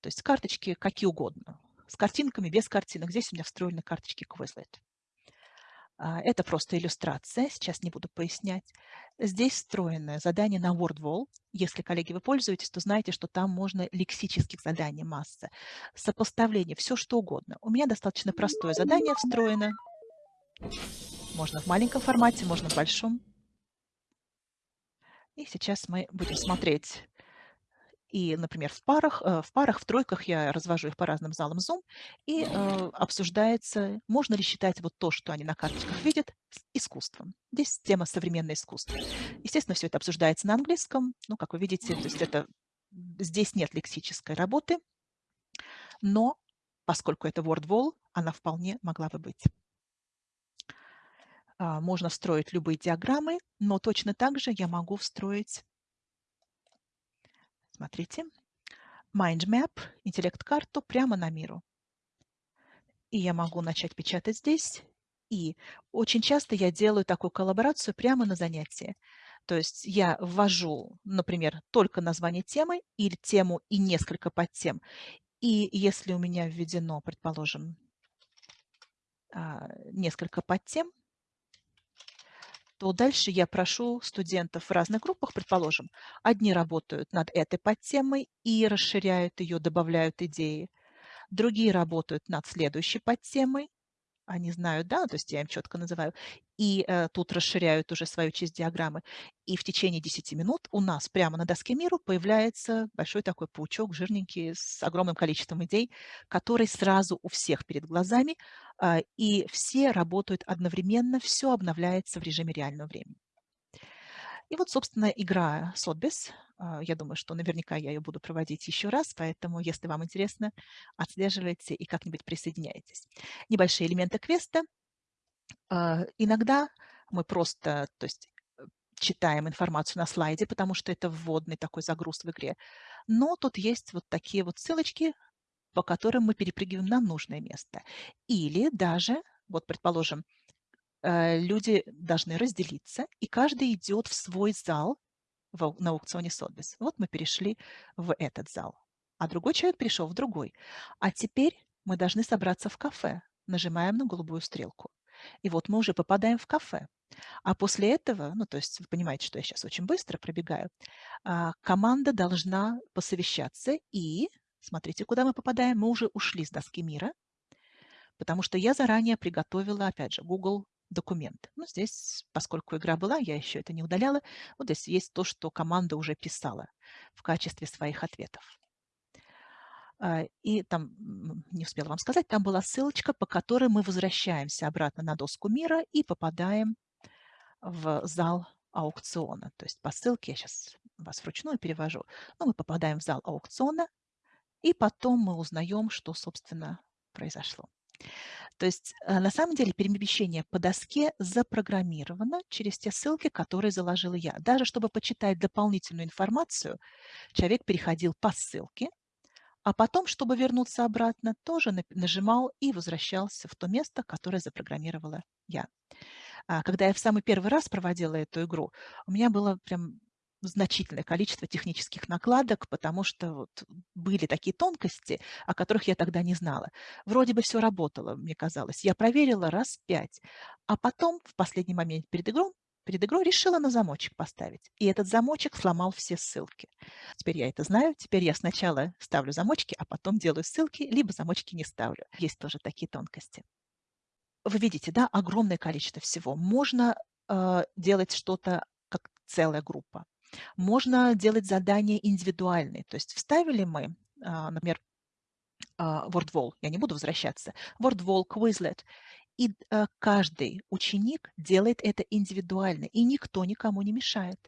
То есть карточки какие угодно с картинками, без картинок. Здесь у меня встроены карточки Quizlet. А, это просто иллюстрация, сейчас не буду пояснять. Здесь встроенное задание на WordWall. Если, коллеги, вы пользуетесь, то знаете, что там можно лексических заданий масса. Сопоставление, все что угодно. У меня достаточно простое задание встроено. Можно в маленьком формате, можно в большом. И сейчас мы будем смотреть и, например, в парах, э, в парах, в тройках я развожу их по разным залам Zoom, и э, обсуждается, можно ли считать вот то, что они на карточках видят, искусством. Здесь тема современное искусство. Естественно, все это обсуждается на английском. Ну, как вы видите, то есть это, здесь нет лексической работы, но поскольку это WordWall, она вполне могла бы быть. А, можно встроить любые диаграммы, но точно так же я могу встроить Смотрите. Mindmap, интеллект-карту прямо на миру. И я могу начать печатать здесь. И очень часто я делаю такую коллаборацию прямо на занятии. То есть я ввожу, например, только название темы или тему и несколько подтем. И если у меня введено, предположим, а, несколько подтем, то дальше я прошу студентов в разных группах, предположим, одни работают над этой подтемой и расширяют ее, добавляют идеи, другие работают над следующей подтемой, они знают, да, то есть я им четко называю, и э, тут расширяют уже свою часть диаграммы. И в течение 10 минут у нас прямо на доске миру появляется большой такой паучок, жирненький, с огромным количеством идей, который сразу у всех перед глазами, э, и все работают одновременно, все обновляется в режиме реального времени. И вот, собственно, игра Сотбис. А, я думаю, что наверняка я ее буду проводить еще раз, поэтому, если вам интересно, отслеживайте и как-нибудь присоединяйтесь. Небольшие элементы квеста. А, иногда мы просто, то есть э, читаем информацию на слайде, потому что это вводный такой загруз в игре. Но тут есть вот такие вот ссылочки, по которым мы перепрыгиваем на нужное место. Или даже, вот предположим, Э, люди должны разделиться, и каждый идет в свой зал в, на аукционе Сотбис. Вот мы перешли в этот зал, а другой человек перешел в другой. А теперь мы должны собраться в кафе. Нажимаем на голубую стрелку. И вот мы уже попадаем в кафе. А после этого, ну то есть вы понимаете, что я сейчас очень быстро пробегаю, а, команда должна посовещаться и Смотрите, куда мы попадаем. Мы уже ушли с доски мира, потому что я заранее приготовила, опять же, Google документ. Ну, здесь, поскольку игра была, я еще это не удаляла, вот здесь есть то, что команда уже писала в качестве своих ответов. А, и там, не успела вам сказать, там была ссылочка, по которой мы возвращаемся обратно на доску мира и попадаем в зал аукциона. То есть по ссылке, я сейчас вас вручную перевожу, но мы попадаем в зал аукциона, и потом мы узнаем, что, собственно, произошло. То есть э, на самом деле перемещение по доске запрограммировано через те ссылки, которые заложила я. Даже чтобы почитать дополнительную информацию, человек переходил по ссылке, а потом, чтобы вернуться обратно, тоже нажимал и возвращался в то место, которое запрограммировала я. А когда я в самый первый раз проводила эту игру, у меня было прям значительное количество технических накладок, потому что вот были такие тонкости, о которых я тогда не знала. Вроде бы все работало, мне казалось. Я проверила раз пять, а потом в последний момент перед игрой перед игрой решила на замочек поставить. И этот замочек сломал все ссылки. Теперь я это знаю. Теперь я сначала ставлю замочки, а потом делаю ссылки, либо замочки не ставлю. Есть тоже такие тонкости. Вы видите, да, огромное количество всего. Можно э, делать что-то как целая группа. Можно делать задания индивидуальные. То есть вставили мы, э, например, э, WordWall, я не буду возвращаться, WordWall, Quizlet, и э, каждый ученик делает это индивидуально, и никто никому не мешает.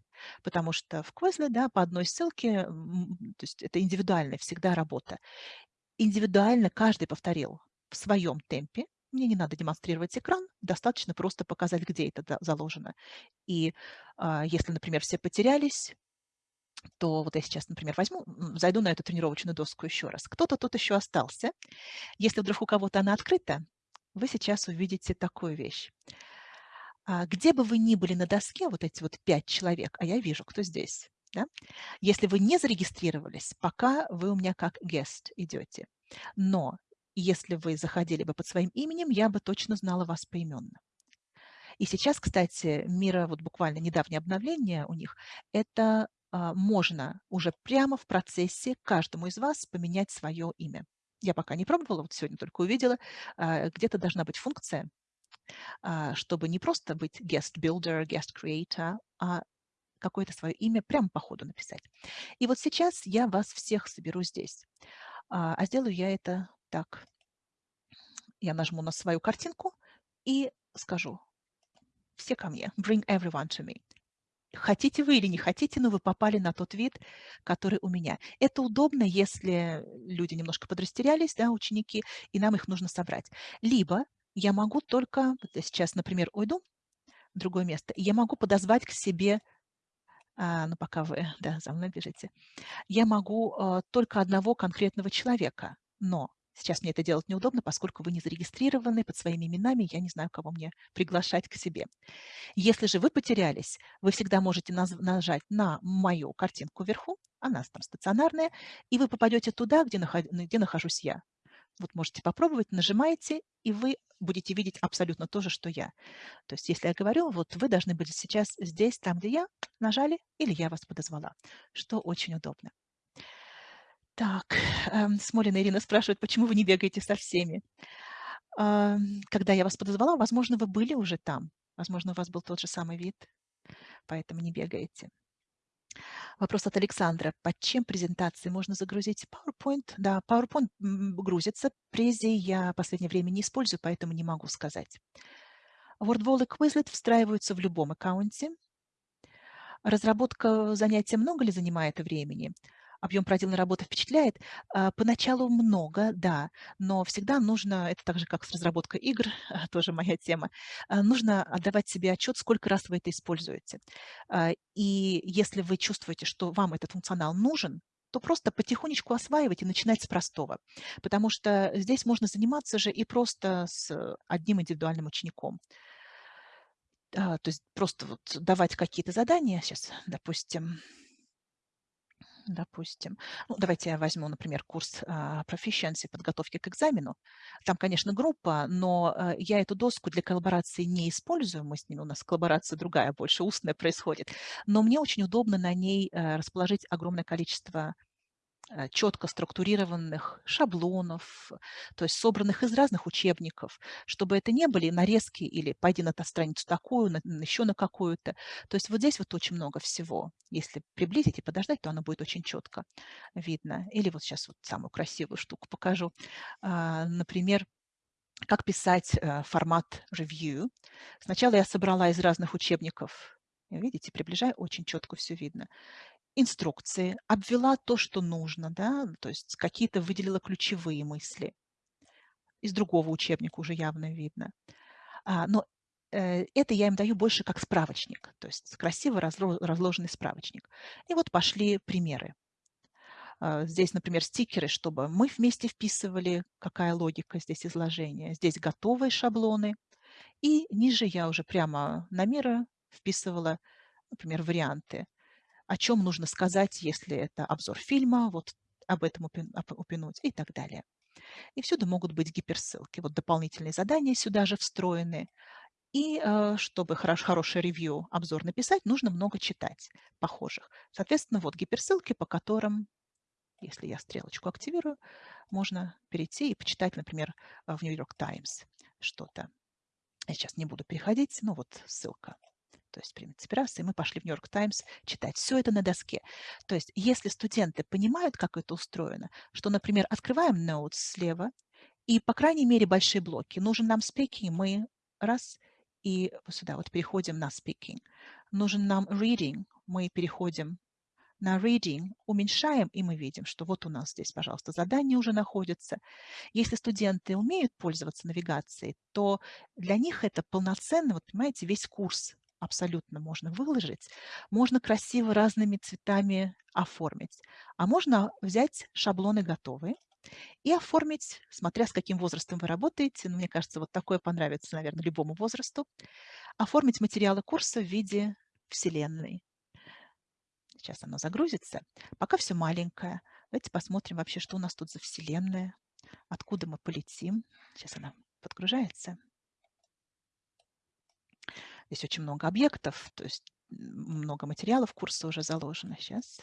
Потому что в Quizlet, да, по одной ссылке, то есть это индивидуальная всегда работа. Индивидуально каждый повторил в своем темпе. Мне не надо демонстрировать экран, достаточно просто показать, где это заложено. И э, если, например, все потерялись, то вот я сейчас, например, возьму, зайду на эту тренировочную доску еще раз. Кто-то тут еще остался. Если вдруг у кого-то она открыта, вы сейчас увидите такую вещь. А, где бы вы ни были на доске, вот эти вот пять человек, а я вижу, кто здесь, да? если вы не зарегистрировались, пока вы у меня как guest идете. Но если вы заходили бы под своим именем, я бы точно знала вас поименно. И сейчас, кстати, Мира, вот буквально недавнее обновление у них, это а, можно уже прямо в процессе каждому из вас поменять свое имя. Я пока не пробовала, вот сегодня только увидела, а, где-то должна быть функция, а, чтобы не просто быть guest builder, guest creator, а какое-то свое имя прямо по ходу написать. И вот сейчас я вас всех соберу здесь. А, а сделаю я это так. Я нажму на свою картинку и скажу все ко мне. Bring everyone to me. Хотите вы или не хотите, но вы попали на тот вид, который у меня. Это удобно, если люди немножко подрастерялись, да, ученики, и нам их нужно собрать. Либо я могу только, сейчас, например, уйду в другое место, я могу подозвать к себе, а, ну пока вы да, за мной бежите, я могу а, только одного конкретного человека, но Сейчас мне это делать неудобно, поскольку вы не зарегистрированы под своими именами, я не знаю, кого мне приглашать к себе. Если же вы потерялись, вы всегда можете нажать на мою картинку вверху, она там стационарная, и вы попадете туда, где, где нахожусь я. Вот можете попробовать, нажимаете, и вы будете видеть абсолютно то же, что я. То есть если я говорю, вот вы должны быть сейчас здесь, там, где я, нажали, или я вас подозвала, что очень удобно. Так, эм, Смолина Ирина спрашивает, почему вы не бегаете со всеми? Э, когда я вас подозвала, возможно, вы были уже там. Возможно, у вас был тот же самый вид, поэтому не бегаете. Вопрос от Александра. Под чем презентации можно загрузить PowerPoint? Да, PowerPoint грузится. Прези я в последнее время не использую, поэтому не могу сказать. WordWall и Quizlet встраиваются в любом аккаунте. Разработка занятия много ли занимает времени? Объем проделанной работы впечатляет. А, поначалу много, да, но всегда нужно, это так же, как с разработкой игр, тоже моя тема, а, нужно отдавать себе отчет, сколько раз вы это используете. А, и если вы чувствуете, что вам этот функционал нужен, то просто потихонечку осваивать и начинать с простого. Потому что здесь можно заниматься же и просто с одним индивидуальным учеником. То есть просто вот давать какие-то задания, сейчас, допустим, допустим. Ну, давайте я возьму, например, курс uh, Proficiency, подготовки к экзамену. Там, конечно, группа, но uh, я эту доску для коллаборации не использую. Мы с ними, у нас коллаборация другая, больше устная происходит. Но мне очень удобно на ней uh, расположить огромное количество э, четко структурированных шаблонов, то есть собранных из разных учебников, чтобы это не были нарезки или пойди на страницу такую, на, еще на какую-то. То есть вот здесь вот очень много всего. Если приблизить и подождать, то оно будет очень четко видно. Или вот сейчас вот самую красивую штуку покажу. А, например, как писать э, формат review. Сначала я собрала из разных учебников Видите, приближаю, очень четко все видно инструкции, обвела то, что нужно, да, то есть какие-то выделила ключевые мысли. Из другого учебника уже явно видно. А, но э, это я им даю больше как справочник, то есть красиво разложенный справочник. И вот пошли примеры. А, здесь, например, стикеры, чтобы мы вместе вписывали, какая логика здесь изложения. Здесь готовые шаблоны. И ниже я уже прямо на меры вписывала, например, варианты о чем нужно сказать, если это обзор фильма, вот об этом упомянуть и так далее. И всюду могут быть гиперссылки. Вот дополнительные задания сюда же встроены. И э, чтобы хорош, хороший ревью, обзор написать, нужно много читать похожих. Соответственно, вот гиперссылки, по которым, если я стрелочку активирую, можно перейти и почитать, например, в New York Times что-то. Я сейчас не буду переходить, ну вот ссылка то есть, раз, и мы пошли в Нью-Йорк Таймс читать. Все это на доске. То есть, если студенты понимают, как это устроено, что, например, открываем Notes слева, и, по крайней мере, большие блоки. Нужен нам speaking, мы раз, и сюда вот переходим на speaking. Нужен нам reading, мы переходим на reading, уменьшаем, и мы видим, что вот у нас здесь, пожалуйста, задание уже находится. Если студенты умеют пользоваться навигацией, то для них это полноценно, вот понимаете, весь курс абсолютно можно выложить, можно красиво разными цветами оформить. А можно взять шаблоны готовые и оформить, смотря с каким возрастом вы работаете, ну, мне кажется, вот такое понравится, наверное, любому возрасту, оформить материалы курса в виде вселенной. Сейчас оно загрузится. Пока все маленькое. Давайте посмотрим вообще, что у нас тут за вселенная, откуда мы полетим. Сейчас она подгружается. Здесь очень много объектов, то есть много материалов курса уже заложено. Сейчас.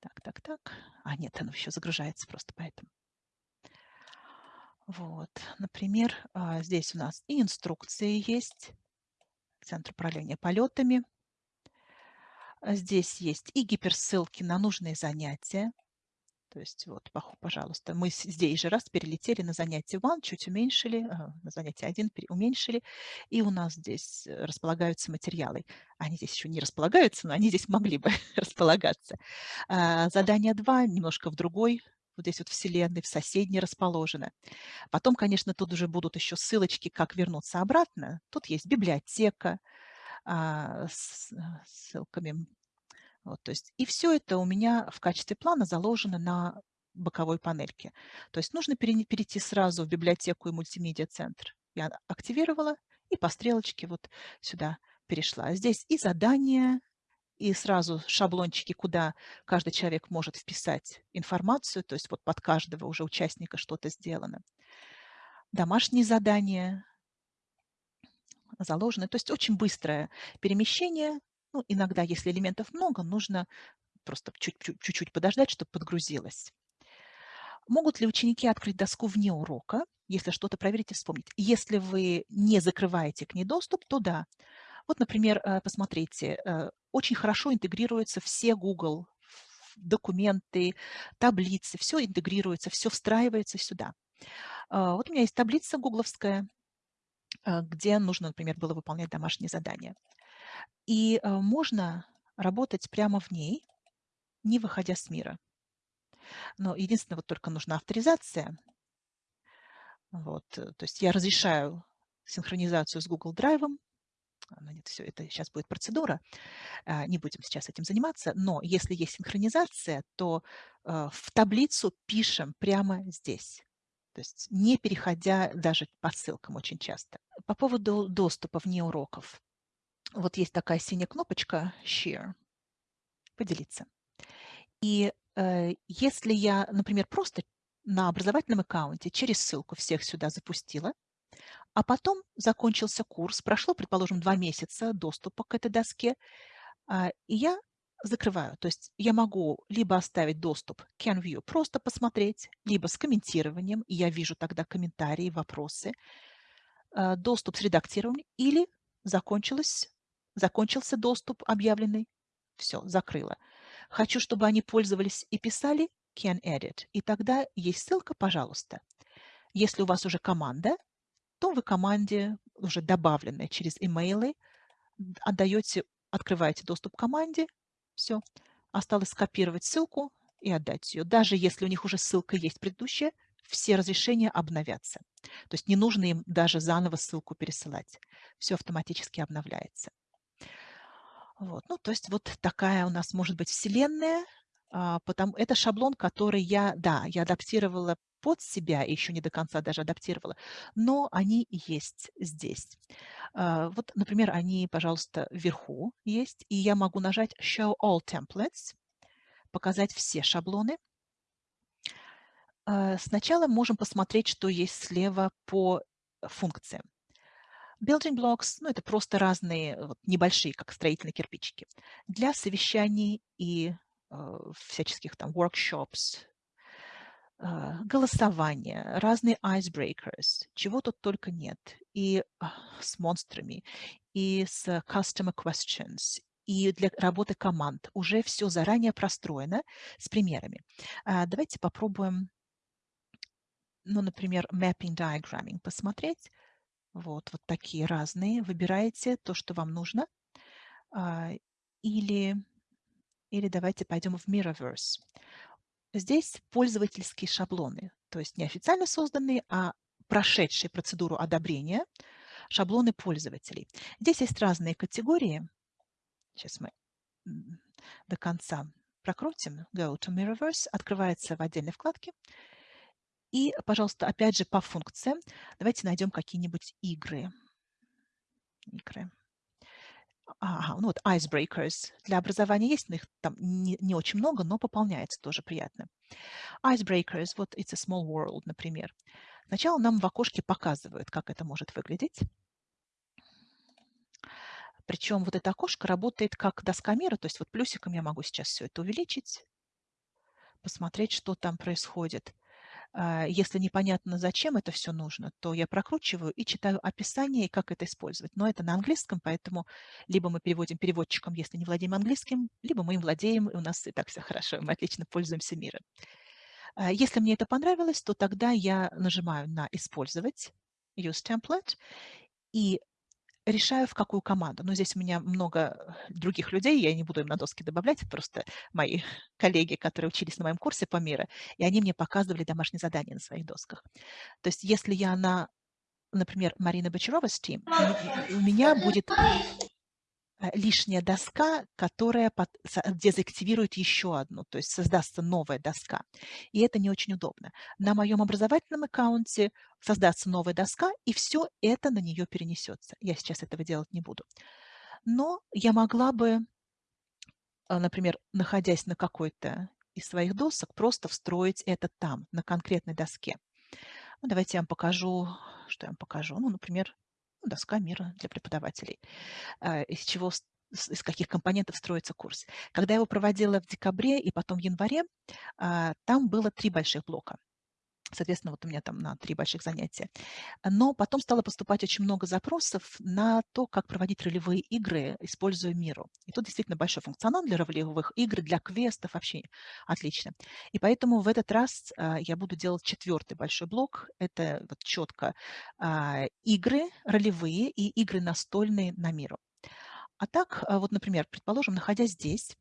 Так, так, так. А, нет, оно еще загружается просто поэтому. Вот, например, а, здесь у нас и инструкции есть, Центр управления полетами. Здесь есть и гиперссылки на нужные занятия. То есть вот, пожалуйста, мы здесь же раз перелетели на занятие 1, чуть уменьшили, на занятие 1 уменьшили, и у нас здесь э, располагаются материалы. Они здесь еще не располагаются, но они здесь могли бы располагаться. А, задание 2 немножко в другой, вот здесь вот вселенной, в соседней расположено. Потом, конечно, тут уже будут еще ссылочки, как вернуться обратно. Тут есть библиотека а, с э, ссылками вот, то есть, и все это у меня в качестве плана заложено на боковой панельке. То есть нужно перейти сразу в библиотеку и мультимедиа-центр. Я активировала и по стрелочке вот сюда перешла. Здесь и задания, и сразу шаблончики, куда каждый человек может вписать информацию, то есть вот под каждого уже участника что-то сделано. Домашние задания заложены. То есть очень быстрое перемещение ну, иногда, если элементов много, нужно просто чуть-чуть подождать, чтобы подгрузилось. Могут ли ученики открыть доску вне урока, если что-то проверить и вспомнить? Если вы не закрываете к ней доступ, то да. Вот, например, э, посмотрите, э, очень хорошо интегрируются все Google документы, таблицы, все интегрируется, все встраивается сюда. А, вот у меня есть таблица гугловская, э, где нужно, например, было выполнять домашние задания. И э, можно работать прямо в ней, не выходя с мира. Но единственное, вот только нужна авторизация. Вот, э, то есть я разрешаю синхронизацию с Google Drive. Нет, все, это сейчас будет процедура. А, не будем сейчас этим заниматься. Но если есть синхронизация, то э, в таблицу пишем прямо здесь. То есть не переходя даже по ссылкам очень часто. По поводу доступа вне уроков вот есть такая синяя кнопочка Share, поделиться. И э, если я, например, просто на образовательном аккаунте через ссылку всех сюда запустила, а потом закончился курс, прошло, предположим, два месяца доступа к этой доске, э, и я закрываю. То есть я могу либо оставить доступ к CanView, просто посмотреть, либо с комментированием, и я вижу тогда комментарии, вопросы, э, доступ с редактированием, или закончилось, закончился доступ объявленный, все, закрыла. Хочу, чтобы они пользовались и писали Can Edit, и тогда есть ссылка, пожалуйста. Если у вас уже команда, то вы команде, уже добавленной через имейлы, отдаете, открываете доступ к команде, все. Осталось скопировать ссылку и отдать ее. Даже если у них уже ссылка есть предыдущая, все разрешения обновятся. То есть не нужно им даже заново ссылку пересылать. Все автоматически обновляется. Вот. Ну, то есть вот такая у нас может быть вселенная. А, потому, это шаблон, который я, да, я адаптировала под себя, еще не до конца даже адаптировала, но они есть здесь. А, вот, например, они, пожалуйста, вверху есть, и я могу нажать Show All Templates, показать все шаблоны. А, сначала можем посмотреть, что есть слева по функциям. Building blocks, ну, это просто разные вот, небольшие, как строительные кирпичики, для совещаний и э, всяческих там workshops, а, голосование, разные icebreakers, чего тут только нет. И а, с монстрами, и с customer questions, и для работы команд. Уже все заранее простроено с примерами. А, давайте попробуем, ну, например, mapping diagramming посмотреть. Вот, вот такие разные. Выбираете то, что вам нужно. Или, или давайте пойдем в Mirrorverse. Здесь пользовательские шаблоны, то есть не официально созданные, а прошедшие процедуру одобрения шаблоны пользователей. Здесь есть разные категории. Сейчас мы до конца прокрутим. Go to Mirrorverse. Открывается в отдельной вкладке. И, пожалуйста, опять же по функциям. Давайте найдем какие-нибудь игры. Игры. Ага, ну вот icebreakers для образования есть, но их там не, не очень много, но пополняется тоже приятно. Icebreakers, вот it's a small world, например. Сначала нам в окошке показывают, как это может выглядеть. Причем вот это окошко работает как доска мира, то есть вот плюсиком я могу сейчас все это увеличить, посмотреть, что там происходит. А, если непонятно, зачем это все нужно, то я прокручиваю и читаю описание, как это использовать. Но это на английском, поэтому либо мы переводим переводчиком, если не владеем английским, либо мы им владеем, и у нас и так все хорошо, мы отлично пользуемся миром. А, если мне это понравилось, то тогда я нажимаю на «Использовать», «Use template», и решаю, в какую команду. Но здесь у меня много других людей, я не буду им на доски добавлять, просто мои коллеги, которые учились на моем курсе по миру, и они мне показывали домашние задания на своих досках. То есть если я на, например, Марина Бочарова с Team, у меня будет лишняя доска, которая дезактивирует еще одну, то есть создастся новая доска. И это не очень удобно. На моем образовательном аккаунте создастся новая доска, и все это на нее перенесется. Я сейчас этого делать не буду. Но я могла бы, э, например, находясь на какой-то из своих досок, просто встроить это там, на конкретной доске. Ну, давайте я вам покажу, что я вам покажу. Ну, например, доска мира для преподавателей, а, из чего из каких компонентов строится курс. Когда я его проводила в декабре и потом в январе, а, там было три больших блока. Соответственно, вот у меня там на три больших занятия. Но потом стало поступать очень много запросов на то, как проводить ролевые игры, используя Миру. И тут действительно большой функционал для ролевых игр, для квестов вообще отлично. И поэтому в этот раз а, я буду делать четвертый большой блок. Это вот четко а, игры ролевые и игры настольные на Миру. А так, а, вот, например, предположим, находясь здесь,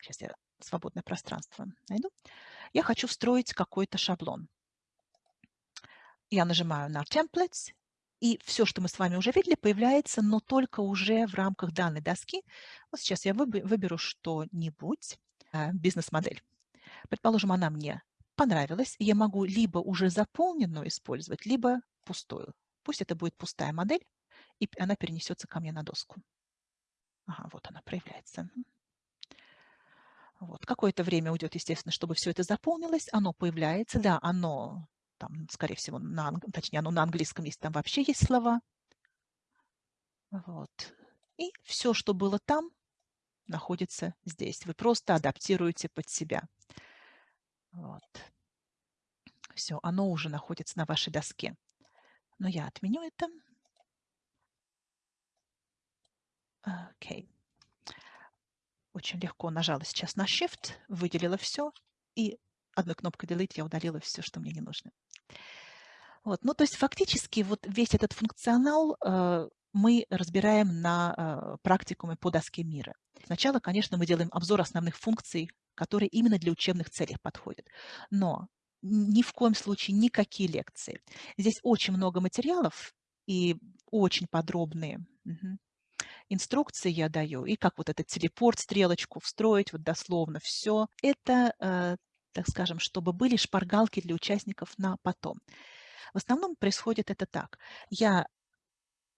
сейчас я свободное пространство найду, я хочу встроить какой-то шаблон я нажимаю на Templates, и все, что мы с вами уже видели, появляется, но только уже в рамках данной доски. Вот сейчас я выберу что-нибудь, э, бизнес-модель. Предположим, она мне понравилась, я могу либо уже заполненную использовать, либо пустую. Пусть это будет пустая модель, и она перенесется ко мне на доску. Ага, вот она проявляется. Вот. Какое-то время уйдет, естественно, чтобы все это заполнилось. Оно появляется, да, оно там, скорее всего, на, точнее, оно на английском есть, там вообще есть слова. Вот. И все, что было там, находится здесь. Вы просто адаптируете под себя. Вот. Все, оно уже находится на вашей доске. Но я отменю это. Окей. Очень легко нажала сейчас на Shift, выделила все, и одной кнопкой Delete я удалила все, что мне не нужно. Вот. Ну, то есть фактически вот весь этот функционал э, мы разбираем на э, практикуме по доске мира. Сначала, конечно, мы делаем обзор основных функций, которые именно для учебных целей подходят. Но ни в коем случае никакие лекции. Здесь очень много материалов и очень подробные. Инструкции я даю, и как вот этот телепорт, стрелочку встроить, вот дословно все. Это, э, так скажем, чтобы были шпаргалки для участников на потом. В основном происходит это так. Я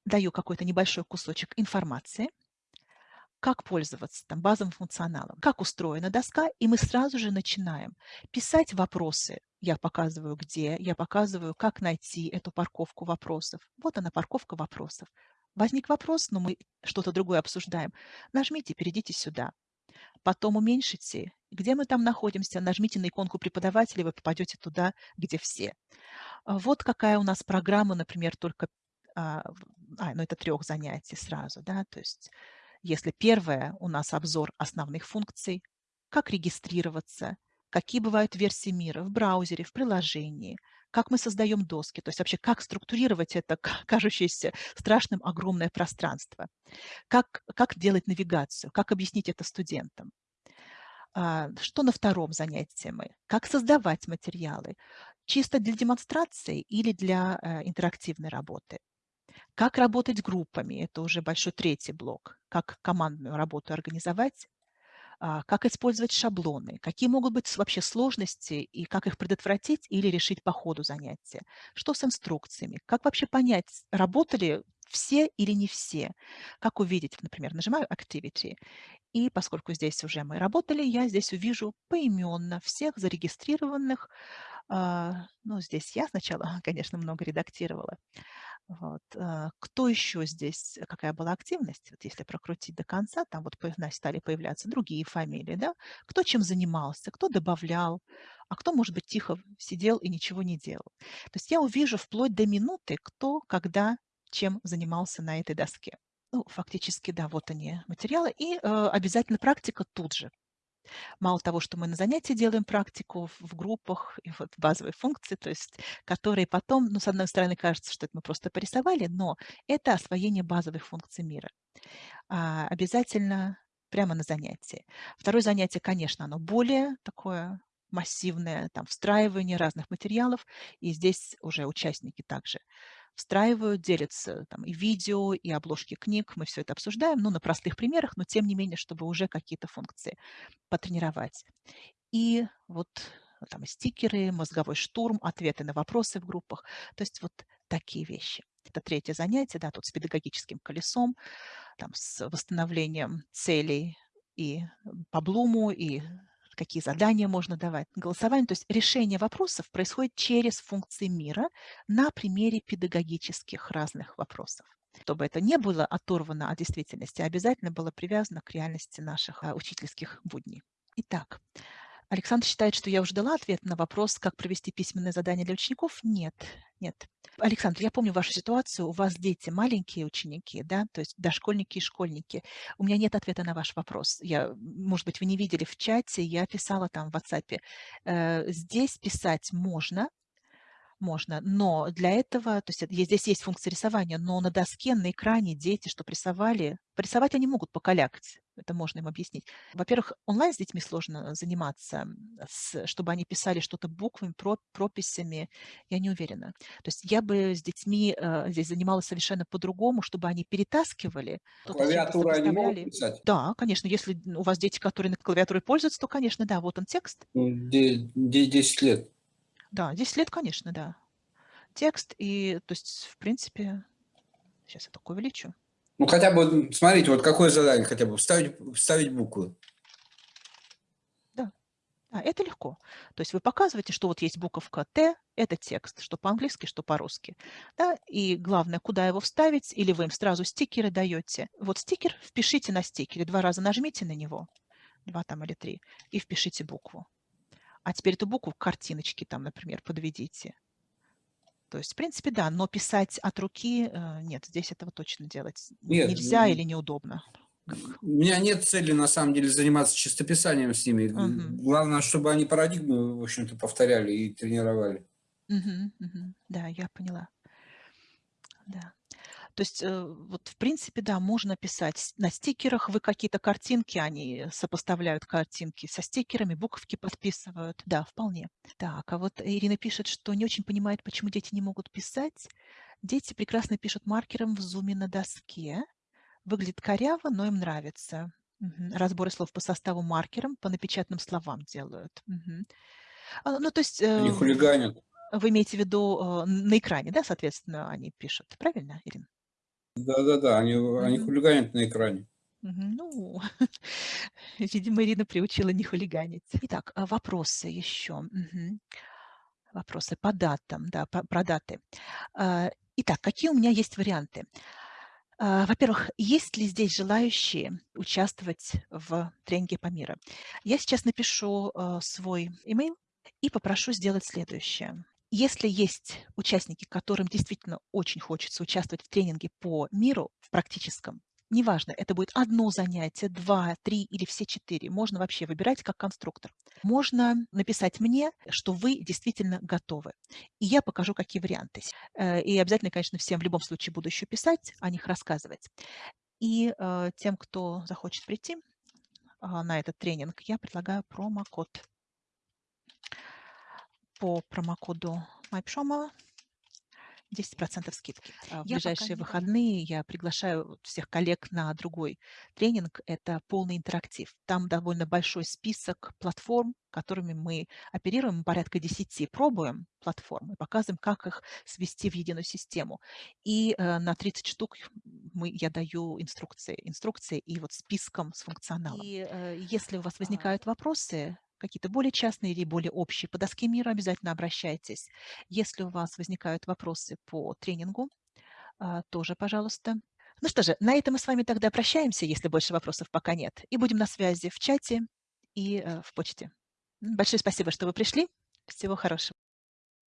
даю какой-то небольшой кусочек информации, как пользоваться там, базовым функционалом, как устроена доска, и мы сразу же начинаем писать вопросы. Я показываю, где, я показываю, как найти эту парковку вопросов. Вот она, парковка вопросов. Возник вопрос, но мы что-то другое обсуждаем. Нажмите, перейдите сюда. Потом уменьшите, где мы там находимся, нажмите на иконку преподавателя, вы попадете туда, где все. А вот какая у нас программа, например, только, а, ну это трех занятий сразу, да, то есть если первое у нас обзор основных функций, как регистрироваться, какие бывают версии мира в браузере, в приложении, как мы создаем доски, то есть вообще как структурировать это кажущееся страшным огромное пространство, как, как делать навигацию, как объяснить это студентам. А, что на втором занятии мы? Как создавать материалы? Чисто для демонстрации или для э, интерактивной работы? Как работать группами? Это уже большой третий блок. Как командную работу организовать? А, как использовать шаблоны? Какие могут быть вообще сложности и как их предотвратить или решить по ходу занятия? Что с инструкциями? Как вообще понять, работали все или не все? Как увидеть, например, нажимаю Activity, и поскольку здесь уже мы работали, я здесь увижу поименно всех зарегистрированных. А, ну, здесь я сначала, конечно, много редактировала. Вот. А, кто еще здесь, какая была активность? Вот если прокрутить до конца, там вот стали появляться другие фамилии, да? Кто чем занимался, кто добавлял, а кто, может быть, тихо сидел и ничего не делал. То есть я увижу вплоть до минуты, кто, когда, чем занимался на этой доске. Ну, фактически, да, вот они материалы. И э, обязательно практика тут же. Мало того, что мы на занятии делаем практику в, группах и вот базовые функции, то есть которые потом, ну, с одной стороны, кажется, что это мы просто порисовали, но это освоение базовых функций мира. А, обязательно прямо на занятии. Второе занятие, конечно, оно более такое массивное, там, встраивание разных материалов, и здесь уже участники также встраивают, делятся там и видео, и обложки книг. Мы все это обсуждаем, ну, на простых примерах, но тем не менее, чтобы уже какие-то функции потренировать. И вот там стикеры, мозговой штурм, ответы на вопросы в группах. То есть вот такие вещи. Это третье занятие, да, тут с педагогическим колесом, там с восстановлением целей и по Блуму, и какие задания можно давать, голосование. То есть решение вопросов происходит через функции мира на примере педагогических разных вопросов. Чтобы это не было оторвано от действительности, а обязательно было привязано к реальности наших а, учительских будней. Итак, Александр считает, что я уже дала ответ на вопрос, как провести письменное задание для учеников. Нет, нет. Александр, я помню вашу ситуацию. У вас дети маленькие ученики, да, то есть дошкольники и школьники. У меня нет ответа на ваш вопрос. Я, может быть, вы не видели в чате, я писала там в WhatsApp. Э, здесь писать можно, можно, но для этого, то есть здесь есть функция рисования, но на доске, на экране дети, что рисовали, порисовать они могут покалякать, это можно им объяснить. Во-первых, онлайн с детьми сложно заниматься, с, чтобы они писали что-то буквами, про, прописями, я не уверена. То есть я бы с детьми э, здесь занималась совершенно по-другому, чтобы они перетаскивали. Клавиатуру они могут писать? Да, конечно, если у вас дети, которые на клавиатуре пользуются, то, конечно, да, вот он текст. 10 лет. Да, 10 лет, конечно, да. Текст и, то есть, в принципе, сейчас я только увеличу. Ну, хотя бы, смотрите, вот какое задание хотя бы, вставить, вставить буквы. Да. А, это легко. То есть вы показываете, что вот есть буковка Т, это текст, что по-английски, что по-русски. Да? И главное, куда его вставить, или вы им сразу стикеры даете. Вот стикер впишите на стикере, два раза нажмите на него, два там или три, и впишите букву. А теперь эту букву к картиночке там, например, подведите. То есть, в принципе, да, но писать от руки, э, нет, здесь этого точно делать Нет, нельзя м, или неудобно. У меня нет цели, на самом деле, заниматься чистописанием с ними. Мгм. Главное, чтобы они парадигмы, в общем-то, повторяли и тренировали. Мгм, мгм. Да, я поняла. Да. То есть, э, вот, в принципе, да, можно писать на стикерах, вы какие-то картинки, они сопоставляют картинки со стикерами, буковки подписывают. Да, вполне. Так, а вот Ирина пишет, что не очень понимает, почему дети не могут писать. Дети прекрасно пишут маркером в зуме на доске. Выглядит коряво, но им нравится. Мгм. Разборы слов по составу маркером, по напечатанным словам делают. А, Ну, то есть Они э, хулиганят. вы имеете в виду э, на экране, да, соответственно, они пишут, правильно, Ирина? Да-да-да, они, они хулиганят на экране. Ну, видимо, Ирина приучила не хулиганить. Итак, а вопросы еще. Мгм. Вопросы по датам, да, по- про даты. А, Итак, какие у меня есть варианты? А, Во-первых, есть ли здесь желающие участвовать в тренинге по миру? Я сейчас напишу свой email и попрошу сделать следующее. Если есть участники, которым действительно очень хочется участвовать в тренинге по миру, в практическом, неважно, это будет одно занятие, два, три или все четыре, можно вообще выбирать как конструктор. Можно написать мне, что вы действительно готовы. И я покажу, какие варианты. Э, И обязательно, конечно, всем в любом случае буду еще писать, о них рассказывать. И э, тем, кто захочет прийти а, на этот тренинг, я предлагаю промокод. По промокоду Майпшома 10% скидки. А В Я ближайшие выходные я приглашаю всех коллег на другой тренинг. Это полный интерактив. Там довольно большой список платформ, которыми мы оперируем, порядка 10. Пробуем платформы, показываем, как их свести в единую систему. И э, на 30 штук мы, я даю инструкции, инструкции и вот списком с функционалом. И э, если у вас возникают вопросы, какие-то более частные или более общие по доске мира, обязательно обращайтесь. Если у вас возникают вопросы по тренингу, а, тоже, пожалуйста. Ну что же, на этом мы с вами тогда прощаемся, если больше вопросов пока нет. И будем на связи в чате и э, в почте. Большое спасибо, что вы пришли. Всего хорошего.